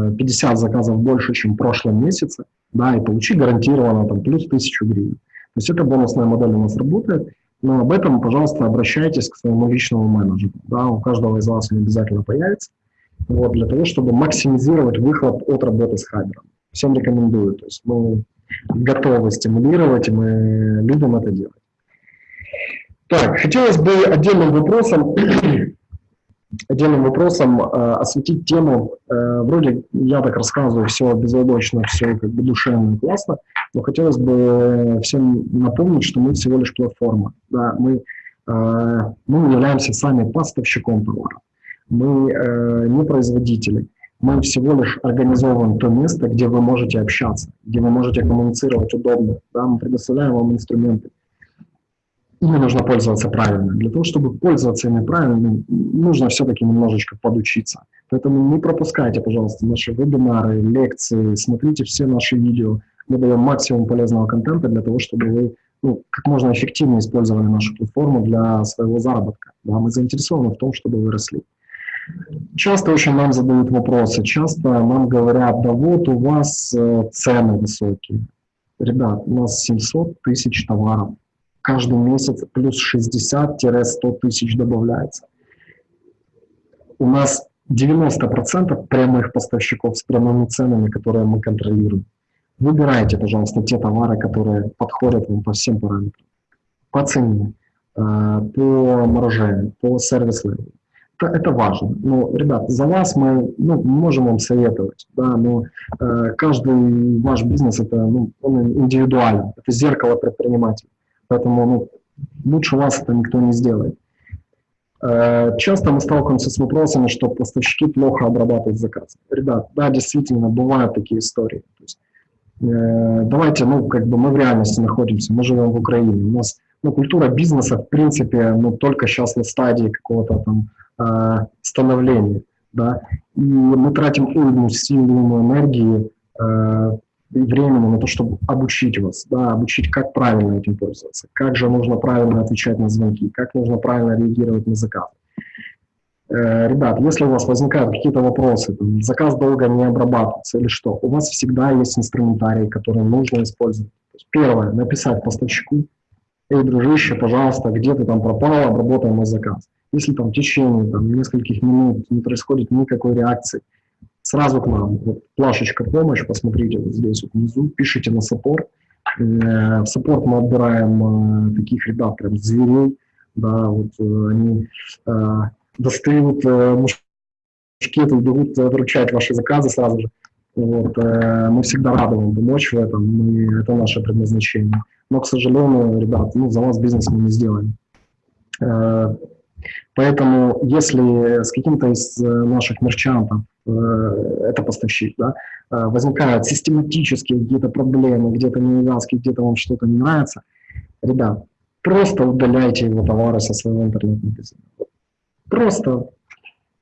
э, 50 заказов больше, чем в прошлом месяце, да, и получи гарантированно там, плюс 1000 гривен. То есть эта бонусная модель у нас работает, но об этом, пожалуйста, обращайтесь к своему личному менеджеру. Да, у каждого из вас он обязательно появится, вот, для того, чтобы максимизировать выхлоп от работы с хабером. Всем рекомендую. То есть мы готовы стимулировать, и мы любим это делать. Так, хотелось бы отдельным вопросом отдельным вопросом э, осветить тему, э, вроде я так рассказываю, все безоблачно, все как бы душевно классно, но хотелось бы всем напомнить, что мы всего лишь платформа. Да, мы, э, мы являемся сами поставщиком товара, мы э, не производители, мы всего лишь организовываем то место, где вы можете общаться, где вы можете коммуницировать удобно, да, мы предоставляем вам инструменты ими нужно пользоваться правильно. Для того, чтобы пользоваться ими правильно, нужно все-таки немножечко подучиться. Поэтому не пропускайте, пожалуйста, наши вебинары, лекции, смотрите все наши видео. Мы даем максимум полезного контента для того, чтобы вы ну, как можно эффективнее использовали нашу платформу для своего заработка. Да, мы заинтересованы в том, чтобы вы росли. Часто очень нам задают вопросы, часто нам говорят, да вот у вас э, цены высокие. Ребят, у нас 700 тысяч товаров каждый месяц плюс 60-100 тысяч добавляется. У нас 90% прямых поставщиков с прямыми ценами, которые мы контролируем. Выбирайте, пожалуйста, те товары, которые подходят вам по всем параметрам. По цене, э, по марже, по сервис-левелу. Это, важно. Но, ребят, за вас мы ну, можем вам советовать, да, но э, каждый ваш бизнес это ну, он индивидуален, это зеркало предпринимателя. Поэтому ну, лучше вас это никто не сделает. Э, часто мы сталкиваемся с вопросами, что поставщики плохо обрабатывают заказ. Ребят, да, действительно, бывают такие истории. То есть, э, давайте, ну, как бы мы в реальности находимся, мы живем в Украине. У нас ну, культура бизнеса, в принципе, ну, только сейчас на стадии какого-то там становления. Да? И мы тратим уйму сил, энергии э, и времени на то, чтобы обучить вас, да, обучить, как правильно этим пользоваться, как же нужно правильно отвечать на звонки, как нужно правильно реагировать на заказ. Э, ребят, если у вас возникают какие-то вопросы, там, заказ долго не обрабатывается или что, у вас всегда есть инструментарий, который нужно использовать. первое, написать поставщику, эй, дружище, пожалуйста, где ты там пропал, обработай мой заказ. Если там в течение там, нескольких минут не происходит никакой реакции, сразу к нам. Вот плашечка «Помощь», посмотрите вот здесь вот внизу, пишите на саппорт. Э, в саппорт мы отбираем э, таких ребят, прям зверей, да, вот э, они достают мушкеты и бегут вручать ваши заказы сразу же. Вот, мы всегда рады вам помочь в этом, мы, это наше предназначение. Но, к сожалению, ребят, ну, за вас бизнес мы не сделаем. Поэтому, если с каким-то из наших мерчантов Э, это поставщик, да, э, возникают систематические какие-то проблемы, где-то неувязки, где-то вам что-то не нравится, ребят, просто удаляйте его товары со своего интернет-магазина. Просто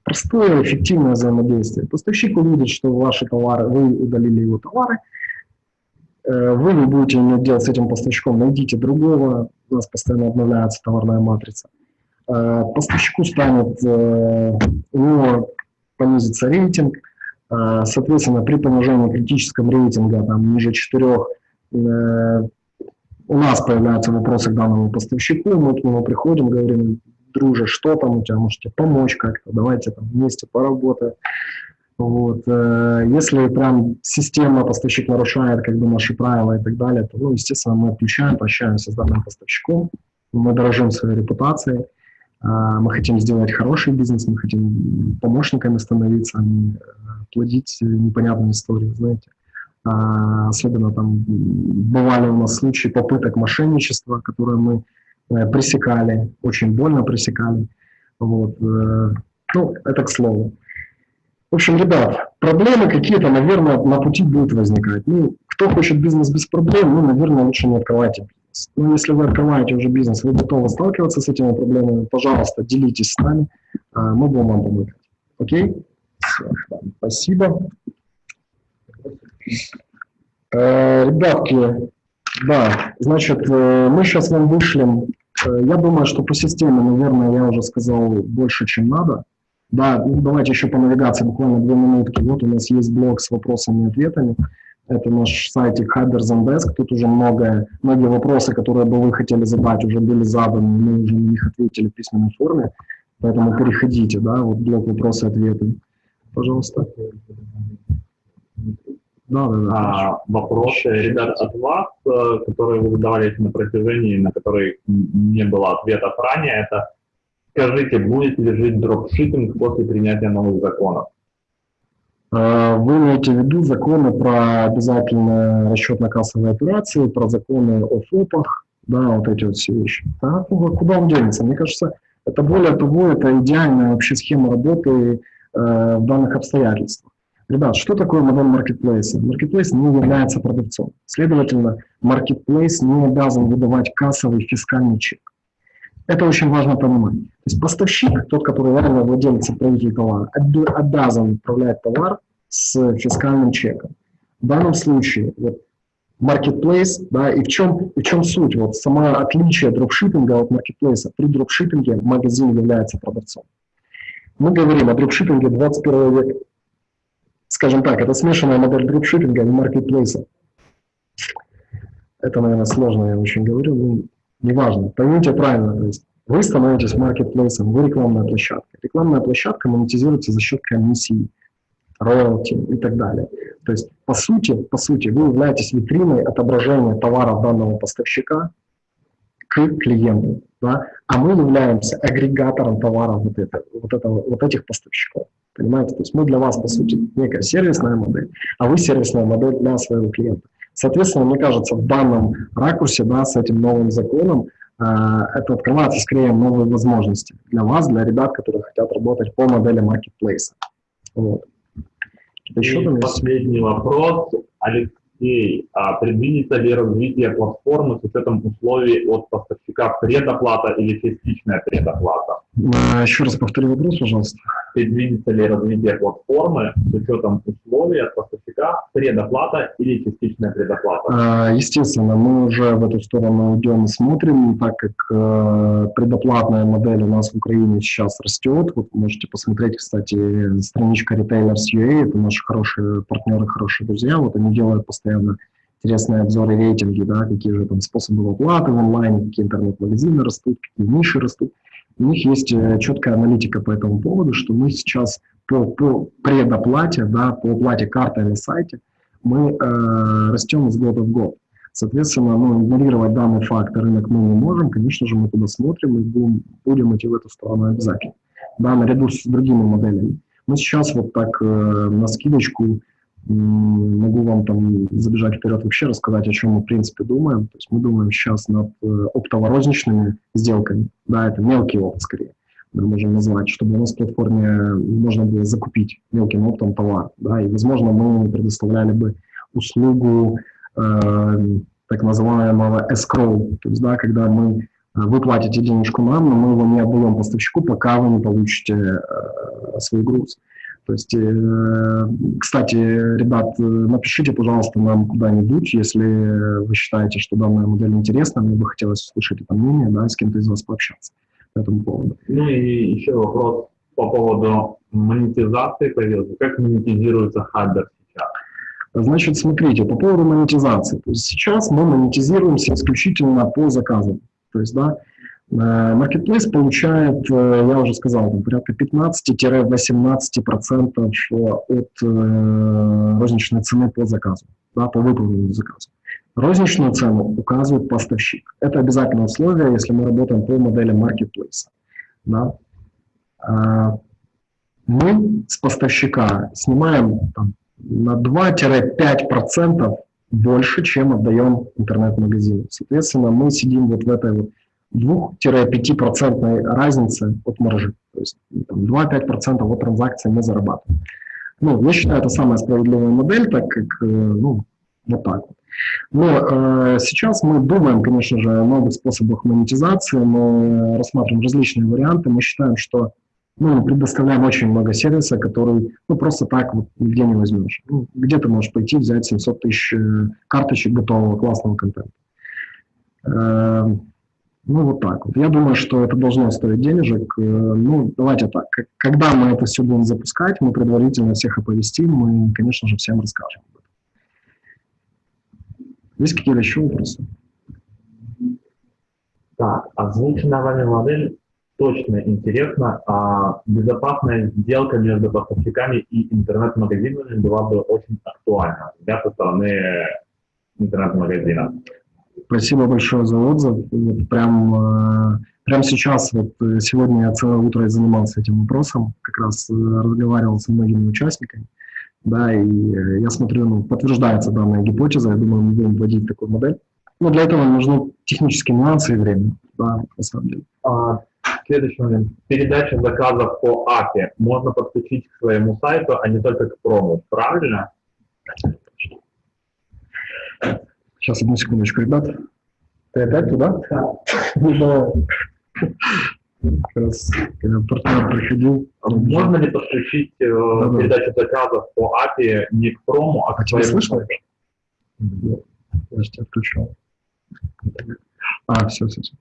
простое, эффективное взаимодействие. Поставщик увидит, что ваши товары, вы удалили его товары, э, вы не будете иметь дело с этим поставщиком, найдите другого, у нас постоянно обновляется товарная матрица. Поставщику станет, у него понизится рейтинг. А, соответственно, при понижении критического рейтинга там, ниже 4 э, у нас появляются вопросы к данному поставщику, мы к нему приходим, говорим, друже, что там у тебя, можете помочь как-то, давайте там вместе поработаем. Вот. Э, если прям система поставщик нарушает как бы наши правила и так далее, то, ну, естественно, мы отключаем, прощаемся с данным поставщиком, мы дорожим своей репутацией, мы хотим сделать хороший бизнес, мы хотим помощниками становиться, а не э, плодить непонятные истории, знаете. А, особенно там бывали у нас случаи попыток мошенничества, которые мы э, пресекали, очень больно пресекали. Вот. Э, ну, это к слову. В общем, ребят, проблемы какие-то, наверное, на пути будут возникать. Ну, кто хочет бизнес без проблем, ну, наверное, лучше не открывайте Но если вы открываете уже бизнес, вы готовы сталкиваться с этими проблемами, пожалуйста, делитесь с нами, а, мы будем вам помогать. Окей? Спасибо. Э, ребятки, да, значит, э, мы сейчас вам вышлем, э, я думаю, что по системе, наверное, я уже сказал больше, чем надо. Да, ну, давайте еще по навигации буквально две минутки. Вот у нас есть блок с вопросами и ответами. Это наш сайтик Hiders and Desk. Тут уже многое, многие вопросы, которые бы вы хотели задать, уже были заданы, мы уже на них ответили в письменной форме. Поэтому переходите, да, вот блок вопросы и ответы. Пожалуйста. Да, да, да. А, вопросы, ребят, от вас, э, которые вы задавали на протяжении, на которые не было ответов ранее, это скажите, будет ли жить дропшиппинг после принятия новых законов? А, вы имеете в виду законы про обязательно расчетно-кассовые операции, про законы о ФОПах, да, вот эти вот все вещи. Да, куда он денется? Мне кажется, это более того, это идеальная вообще схема работы э, в данных обстоятельствах. Ребят, что такое модель маркетплейса? Маркетплейс не является продавцом. Следовательно, маркетплейс не обязан выдавать кассовый фискальный чек. Это очень важно понимать. То есть поставщик, тот, который реально владелец отправитель товара, обязан отправлять товар с фискальным чеком. В данном случае вот, marketplace, да, и в чем, в чем суть? Вот сама отличие дропшиппинга от маркетплейса. При дропшиппинге магазин является продавцом. Мы говорим о дропшиппинге 21 века скажем так, это смешанная модель дропшиппинга и маркетплейса. Это, наверное, сложно, я очень говорю, но неважно. Поймите правильно, то есть вы становитесь маркетплейсом, вы рекламная площадка. Рекламная площадка монетизируется за счет комиссии, роялти и так далее. То есть, по сути, по сути, вы являетесь витриной отображения товаров данного поставщика к клиенту, да? а мы являемся агрегатором товаров вот, это, вот, этого, вот этих поставщиков. Понимаете? То есть мы для вас, по сути, некая сервисная модель, а вы сервисная модель для своего клиента. Соответственно, мне кажется, в данном ракурсе, да, с этим новым законом, э, это открывается скорее новые возможности для вас, для ребят, которые хотят работать по модели маркетплейса. Вот. Еще И последний вопрос. Алексей, а предвидится ли развитие платформы с учетом условий от поставщика предоплата или частичная предоплата? А, еще раз повтори вопрос, пожалуйста. Предвидится ли развитие платформы с учетом условий от поставщика, предоплата или частичная предоплата? А, естественно, мы уже в эту сторону идем и смотрим, так как э, предоплатная модель у нас в Украине сейчас растет. Вот можете посмотреть, кстати, страничка Retailers.ua, это наши хорошие партнеры, хорошие друзья. Вот они делают постоянно интересные обзоры, рейтинги, да, какие же там способы оплаты в онлайне, какие интернет-магазины растут, какие ниши растут у них есть э, четкая аналитика по этому поводу, что мы сейчас по, по предоплате, да, по оплате карты на сайте, мы э, растем из года в год. Соответственно, ну, игнорировать данный факт рынок мы не можем. Конечно же, мы туда смотрим и будем, будем идти в эту сторону обязательно. Да, наряду с другими моделями. Мы сейчас вот так э, на скидочку могу вам там забежать вперед вообще рассказать, о чем мы в принципе думаем. То есть мы думаем сейчас над э, оптово-розничными сделками. Да, это мелкий опт скорее, мы можем назвать, чтобы у нас в платформе можно было закупить мелким оптом товар. Да, и, возможно, мы предоставляли бы услугу э, так называемого escrow, то есть, да, когда мы э, вы платите денежку нам, но мы его не отдаем поставщику, пока вы не получите э, свой груз. То есть, э, кстати, ребят, э, напишите, пожалуйста, нам куда-нибудь, если вы считаете, что данная модель интересна, мне бы хотелось услышать это мнение, да, с кем-то из вас пообщаться по этому поводу. Ну и еще вопрос по поводу монетизации появился. Как монетизируется Хаббер сейчас? Значит, смотрите, по поводу монетизации. То есть сейчас мы монетизируемся исключительно по заказам. То есть, да, Marketplace получает, э, я уже сказал, там, порядка 15-18% от э, розничной цены по заказу, да, по выполненному заказу. Розничную цену указывает поставщик. Это обязательное условие, если мы работаем по модели Marketplace. Да. Мы с поставщика снимаем там, на 2-5% больше, чем отдаем интернет-магазину. Соответственно, мы сидим вот в этой вот 2-5% разницы от маржи. То есть 2-5% от транзакции мы зарабатываем. Ну, я считаю, это самая справедливая модель, так как э, ну, Вот так вот. Но э, сейчас мы думаем, конечно же, о новых способах монетизации, мы рассматриваем различные варианты. Мы считаем, что ну, мы предоставляем очень много сервиса, который ну, просто так вот нигде не возьмешь. Ну, где ты можешь пойти взять 700 тысяч э, карточек готового классного контента. Ну, вот так вот. Я думаю, что это должно стоить денежек. Э, ну, давайте так. Когда мы это все будем запускать, мы предварительно всех оповестим, мы, конечно же, всем расскажем. Есть какие-то еще вопросы? Так, озвученная вами модель точно интересна, а безопасная сделка между поставщиками и интернет-магазинами была бы очень актуальна для со стороны интернет-магазина. Спасибо большое за отзыв. Вот прям, э, прям сейчас, вот э, сегодня я целое утро занимался этим вопросом, как раз э, разговаривал со многими участниками. Да, и я смотрю, ну, подтверждается данная гипотеза, я думаю, мы будем вводить такую модель. Но для этого нужны технические нюансы и время, да, на самом деле. А, следующий момент. Передача заказов по API можно подключить к своему сайту, а не только к прому, правильно? Сейчас, одну секундочку, ребят. Ты опять туда? Да. Раз, когда партнер приходил. Можно ли подключить э, да, да. передачу заказов по API не к прому, а к а своему слышно? Тебя отключил. А, все, все, все.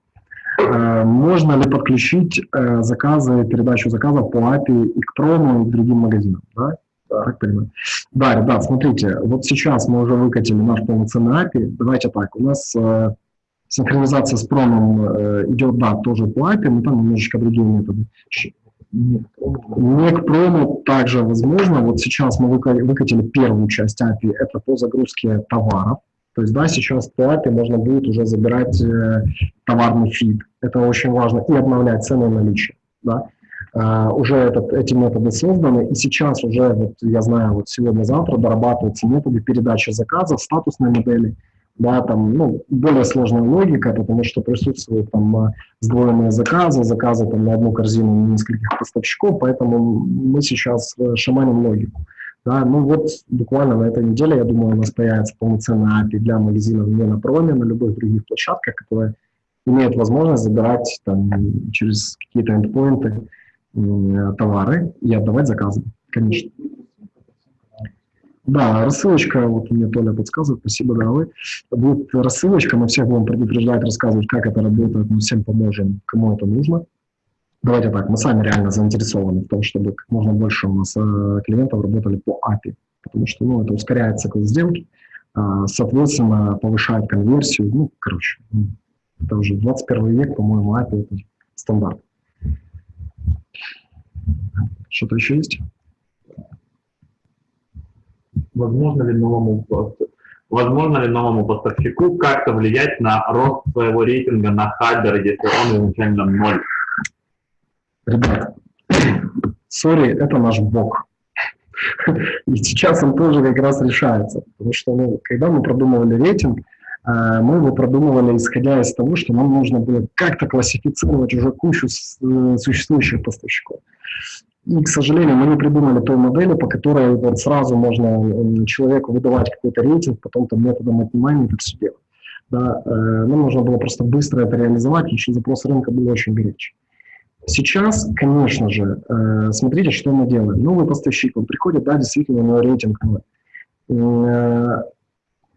Э, можно ли подключить э, заказы, передачу заказов по API и к прому, и к другим магазинам? Да? Так понимаю. Да, ребят, смотрите, вот сейчас мы уже выкатили наш полноценный API. Давайте так, у нас э, синхронизация с промом э, идет, да, тоже по API, но там немножечко другие методы. Не к прому также возможно. Вот сейчас мы выкатили первую часть API, это по загрузке товаров. То есть, да, сейчас по API можно будет уже забирать э, товарный фид. Это очень важно. И обновлять цены наличия. Да. Uh, уже этот, эти методы созданы, и сейчас уже, вот, я знаю, вот сегодня-завтра дорабатываются методы передачи заказов, статусной модели, да, там, ну, более сложная логика, потому что присутствуют там а, сдвоенные заказы, заказы там на одну корзину нескольких поставщиков, поэтому мы сейчас э, шаманим логику. Да, ну вот буквально на этой неделе, я думаю, у нас появится полноценная API для магазинов не на проме, на любых других площадках, которые имеют возможность забирать там через какие-то эндпоинты товары и отдавать заказы, конечно. Да, рассылочка, вот мне Толя подсказывает, спасибо, да, вы. Будет рассылочка, мы всех будем предупреждать, рассказывать, как это работает, мы всем поможем, кому это нужно. Давайте так, мы сами реально заинтересованы в том, чтобы как можно больше у нас э, клиентов работали по API, потому что ну, это ускоряет цикл сделки, э, соответственно, повышает конверсию, ну, короче, это уже 21 век, по-моему, API это стандарт. Что-то еще есть? возможно ли новому возможно ли новому поставщику как-то влиять на рост своего рейтинга на Хабер, если он изначально ноль? Ребят, сори, это наш бог. И сейчас он тоже как раз решается. Потому что ну, когда мы продумывали рейтинг, э, мы его продумывали исходя из того, что нам нужно было как-то классифицировать уже кучу э, существующих поставщиков. И, к сожалению, мы не придумали той модели, по которой вот сразу можно человеку выдавать какой-то рейтинг, потом там методом отнимания это все делать. Да, э, нам нужно было просто быстро это реализовать, еще запрос рынка был очень горячий. Сейчас, конечно же, э, смотрите, что мы делаем. Новый поставщик, он приходит, да, действительно, у него рейтинг. Э,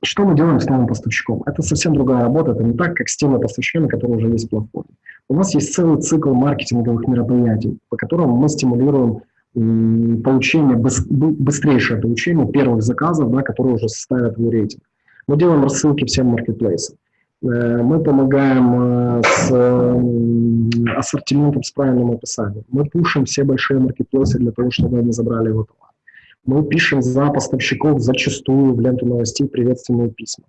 что мы делаем с новым поставщиком? Это совсем другая работа, это не так, как с теми поставщиками, которые уже есть в платформе. У нас есть целый цикл маркетинговых мероприятий, по которым мы стимулируем получение, быстрейшее получение первых заказов, да, которые уже составят твой рейтинг. Мы делаем рассылки всем маркетплейсам. Э, мы помогаем э, с ассортиментом, с правильным описанием. Мы пушим все большие маркетплейсы для того, чтобы они забрали его товар. Мы пишем за поставщиков зачастую в ленту новостей приветственные письма.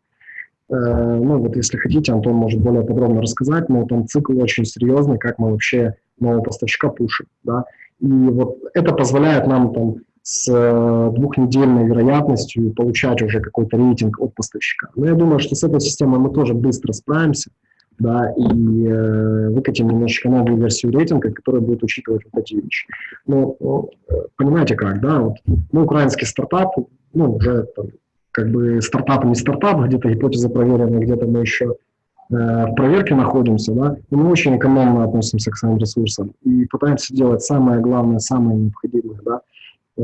Э, ну, вот если хотите, Антон может более подробно рассказать, но там цикл очень серьезный, как мы вообще нового поставщика пушим, да. И вот это позволяет нам там с э, двухнедельной вероятностью получать уже какой-то рейтинг от поставщика. Но я думаю, что с этой системой мы тоже быстро справимся, да, и э, выкатим немножечко новую версию рейтинга, которая будет учитывать вот эти вещи. Но, ну, понимаете как, да, вот мы украинский стартап, ну, уже там, как бы стартап не стартап, где-то гипотеза проверена, где-то мы еще э, в проверке находимся, да, и мы очень экономно относимся к своим ресурсам и пытаемся делать самое главное, самое необходимое, да.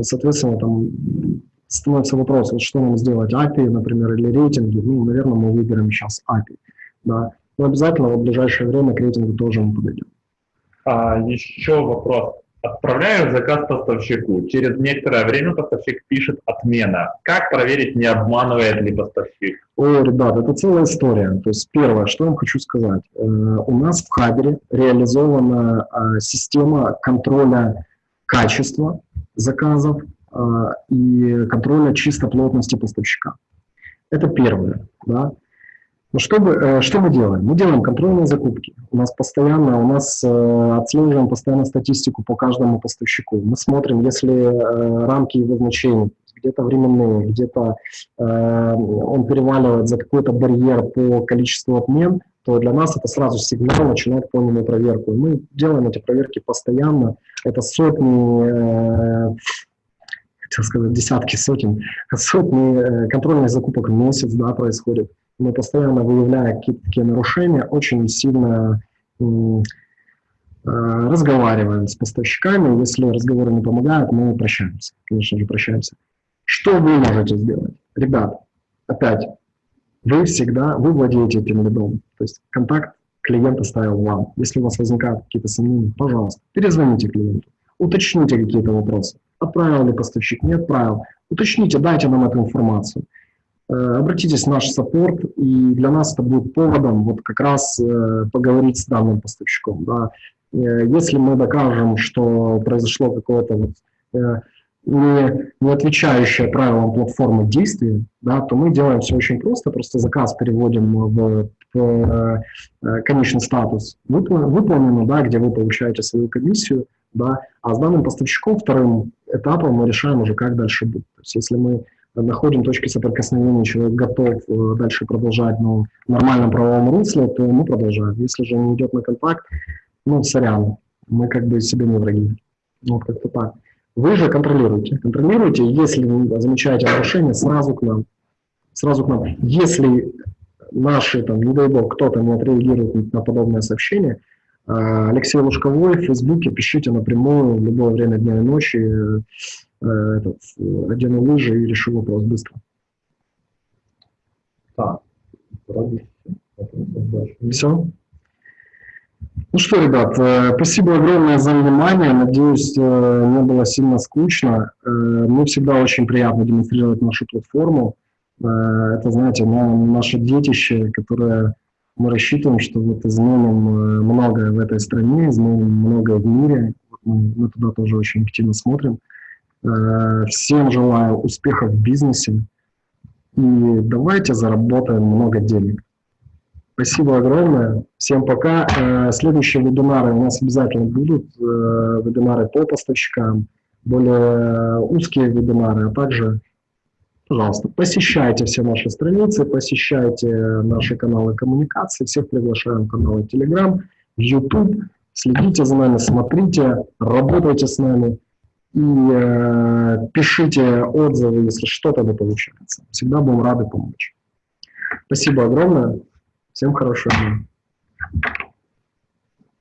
Соответственно, там становится вопрос, вот что нам сделать, API, например, или рейтинги, ну, наверное, мы выберем сейчас API, да. Но обязательно в ближайшее время к рейтингу тоже мы подойдем. А, еще вопрос. Отправляю заказ поставщику. Через некоторое время поставщик пишет отмена. Как проверить, не обманывает ли поставщик? О, ребят, это целая история. То есть первое, что я вам хочу сказать. Э, у нас в Хабере реализована э, система контроля качества заказов э, и контроля чистоплотности поставщика. Это первое. Да? Но что, бы, э, что мы делаем? Мы делаем контрольные закупки. У нас постоянно, у нас э, отслеживаем постоянно статистику по каждому поставщику. Мы смотрим, если э, рамки его значений, где-то временные, где-то э, он переваливает за какой-то барьер по количеству отмен, то для нас это сразу сигнал начинать полную проверку. Мы делаем эти проверки постоянно. Это сотни, хотел сказать, десятки сотен, сотни контрольных закупок в месяц да, происходит мы постоянно выявляя какие-то такие нарушения, очень сильно э, разговариваем с поставщиками. Если разговоры не помогают, мы прощаемся. Конечно же, прощаемся. Что вы можете сделать? Ребят, опять, вы всегда, вы владеете этим лидом. То есть контакт клиент оставил вам. Если у вас возникают какие-то сомнения, пожалуйста, перезвоните клиенту, уточните какие-то вопросы. Отправил ли поставщик, не отправил. Уточните, дайте нам эту информацию. Э, обратитесь в наш саппорт, и для нас это будет поводом вот как раз э, поговорить с данным поставщиком. Да. Э, если мы докажем, что произошло какое-то вот, не, не отвечающее правилам платформы действие, да, то мы делаем все очень просто, просто заказ переводим в, в конечный статус выполнено, да, где вы получаете свою комиссию, да, а с данным поставщиком вторым этапом мы решаем уже, как дальше быть. То есть если мы находим точки соприкосновения, человек готов э, дальше продолжать ну, в нормальном правовом русле, то мы продолжаем. Если же не идет на контакт, ну, сорян, мы как бы себе не враги. Ну, вот как-то так. Вы же контролируете. Контролируете, если вы замечаете нарушение, сразу к нам. Сразу к нам. Если наши, там, не дай бог, кто-то не отреагирует на подобное сообщение, э, Алексей Лужковой в Фейсбуке пишите напрямую в любое время дня и ночи. Э, этот, одену лыжи и решу вопрос быстро. Так, все. Ну что, ребят, э, спасибо огромное за внимание. Надеюсь, э, не было сильно скучно. Мне всегда очень приятно демонстрировать нашу платформу. Это, знаете, наше детище, которое мы рассчитываем, что вот изменим многое в этой стране, изменим многое в мире. Мы, мы туда тоже очень активно смотрим. Э, всем желаю успехов в бизнесе и давайте заработаем много денег. Спасибо огромное. Всем пока. Э, следующие вебинары у нас обязательно будут. Э, вебинары по поставщикам, более узкие вебинары, а также, пожалуйста, посещайте все наши страницы, посещайте наши каналы коммуникации. Всех приглашаем в каналы Telegram, YouTube. Следите за нами, смотрите, работайте с нами и э, пишите отзывы, если что-то не получается. Всегда будем рады помочь. Спасибо огромное. Всем хорошего дня.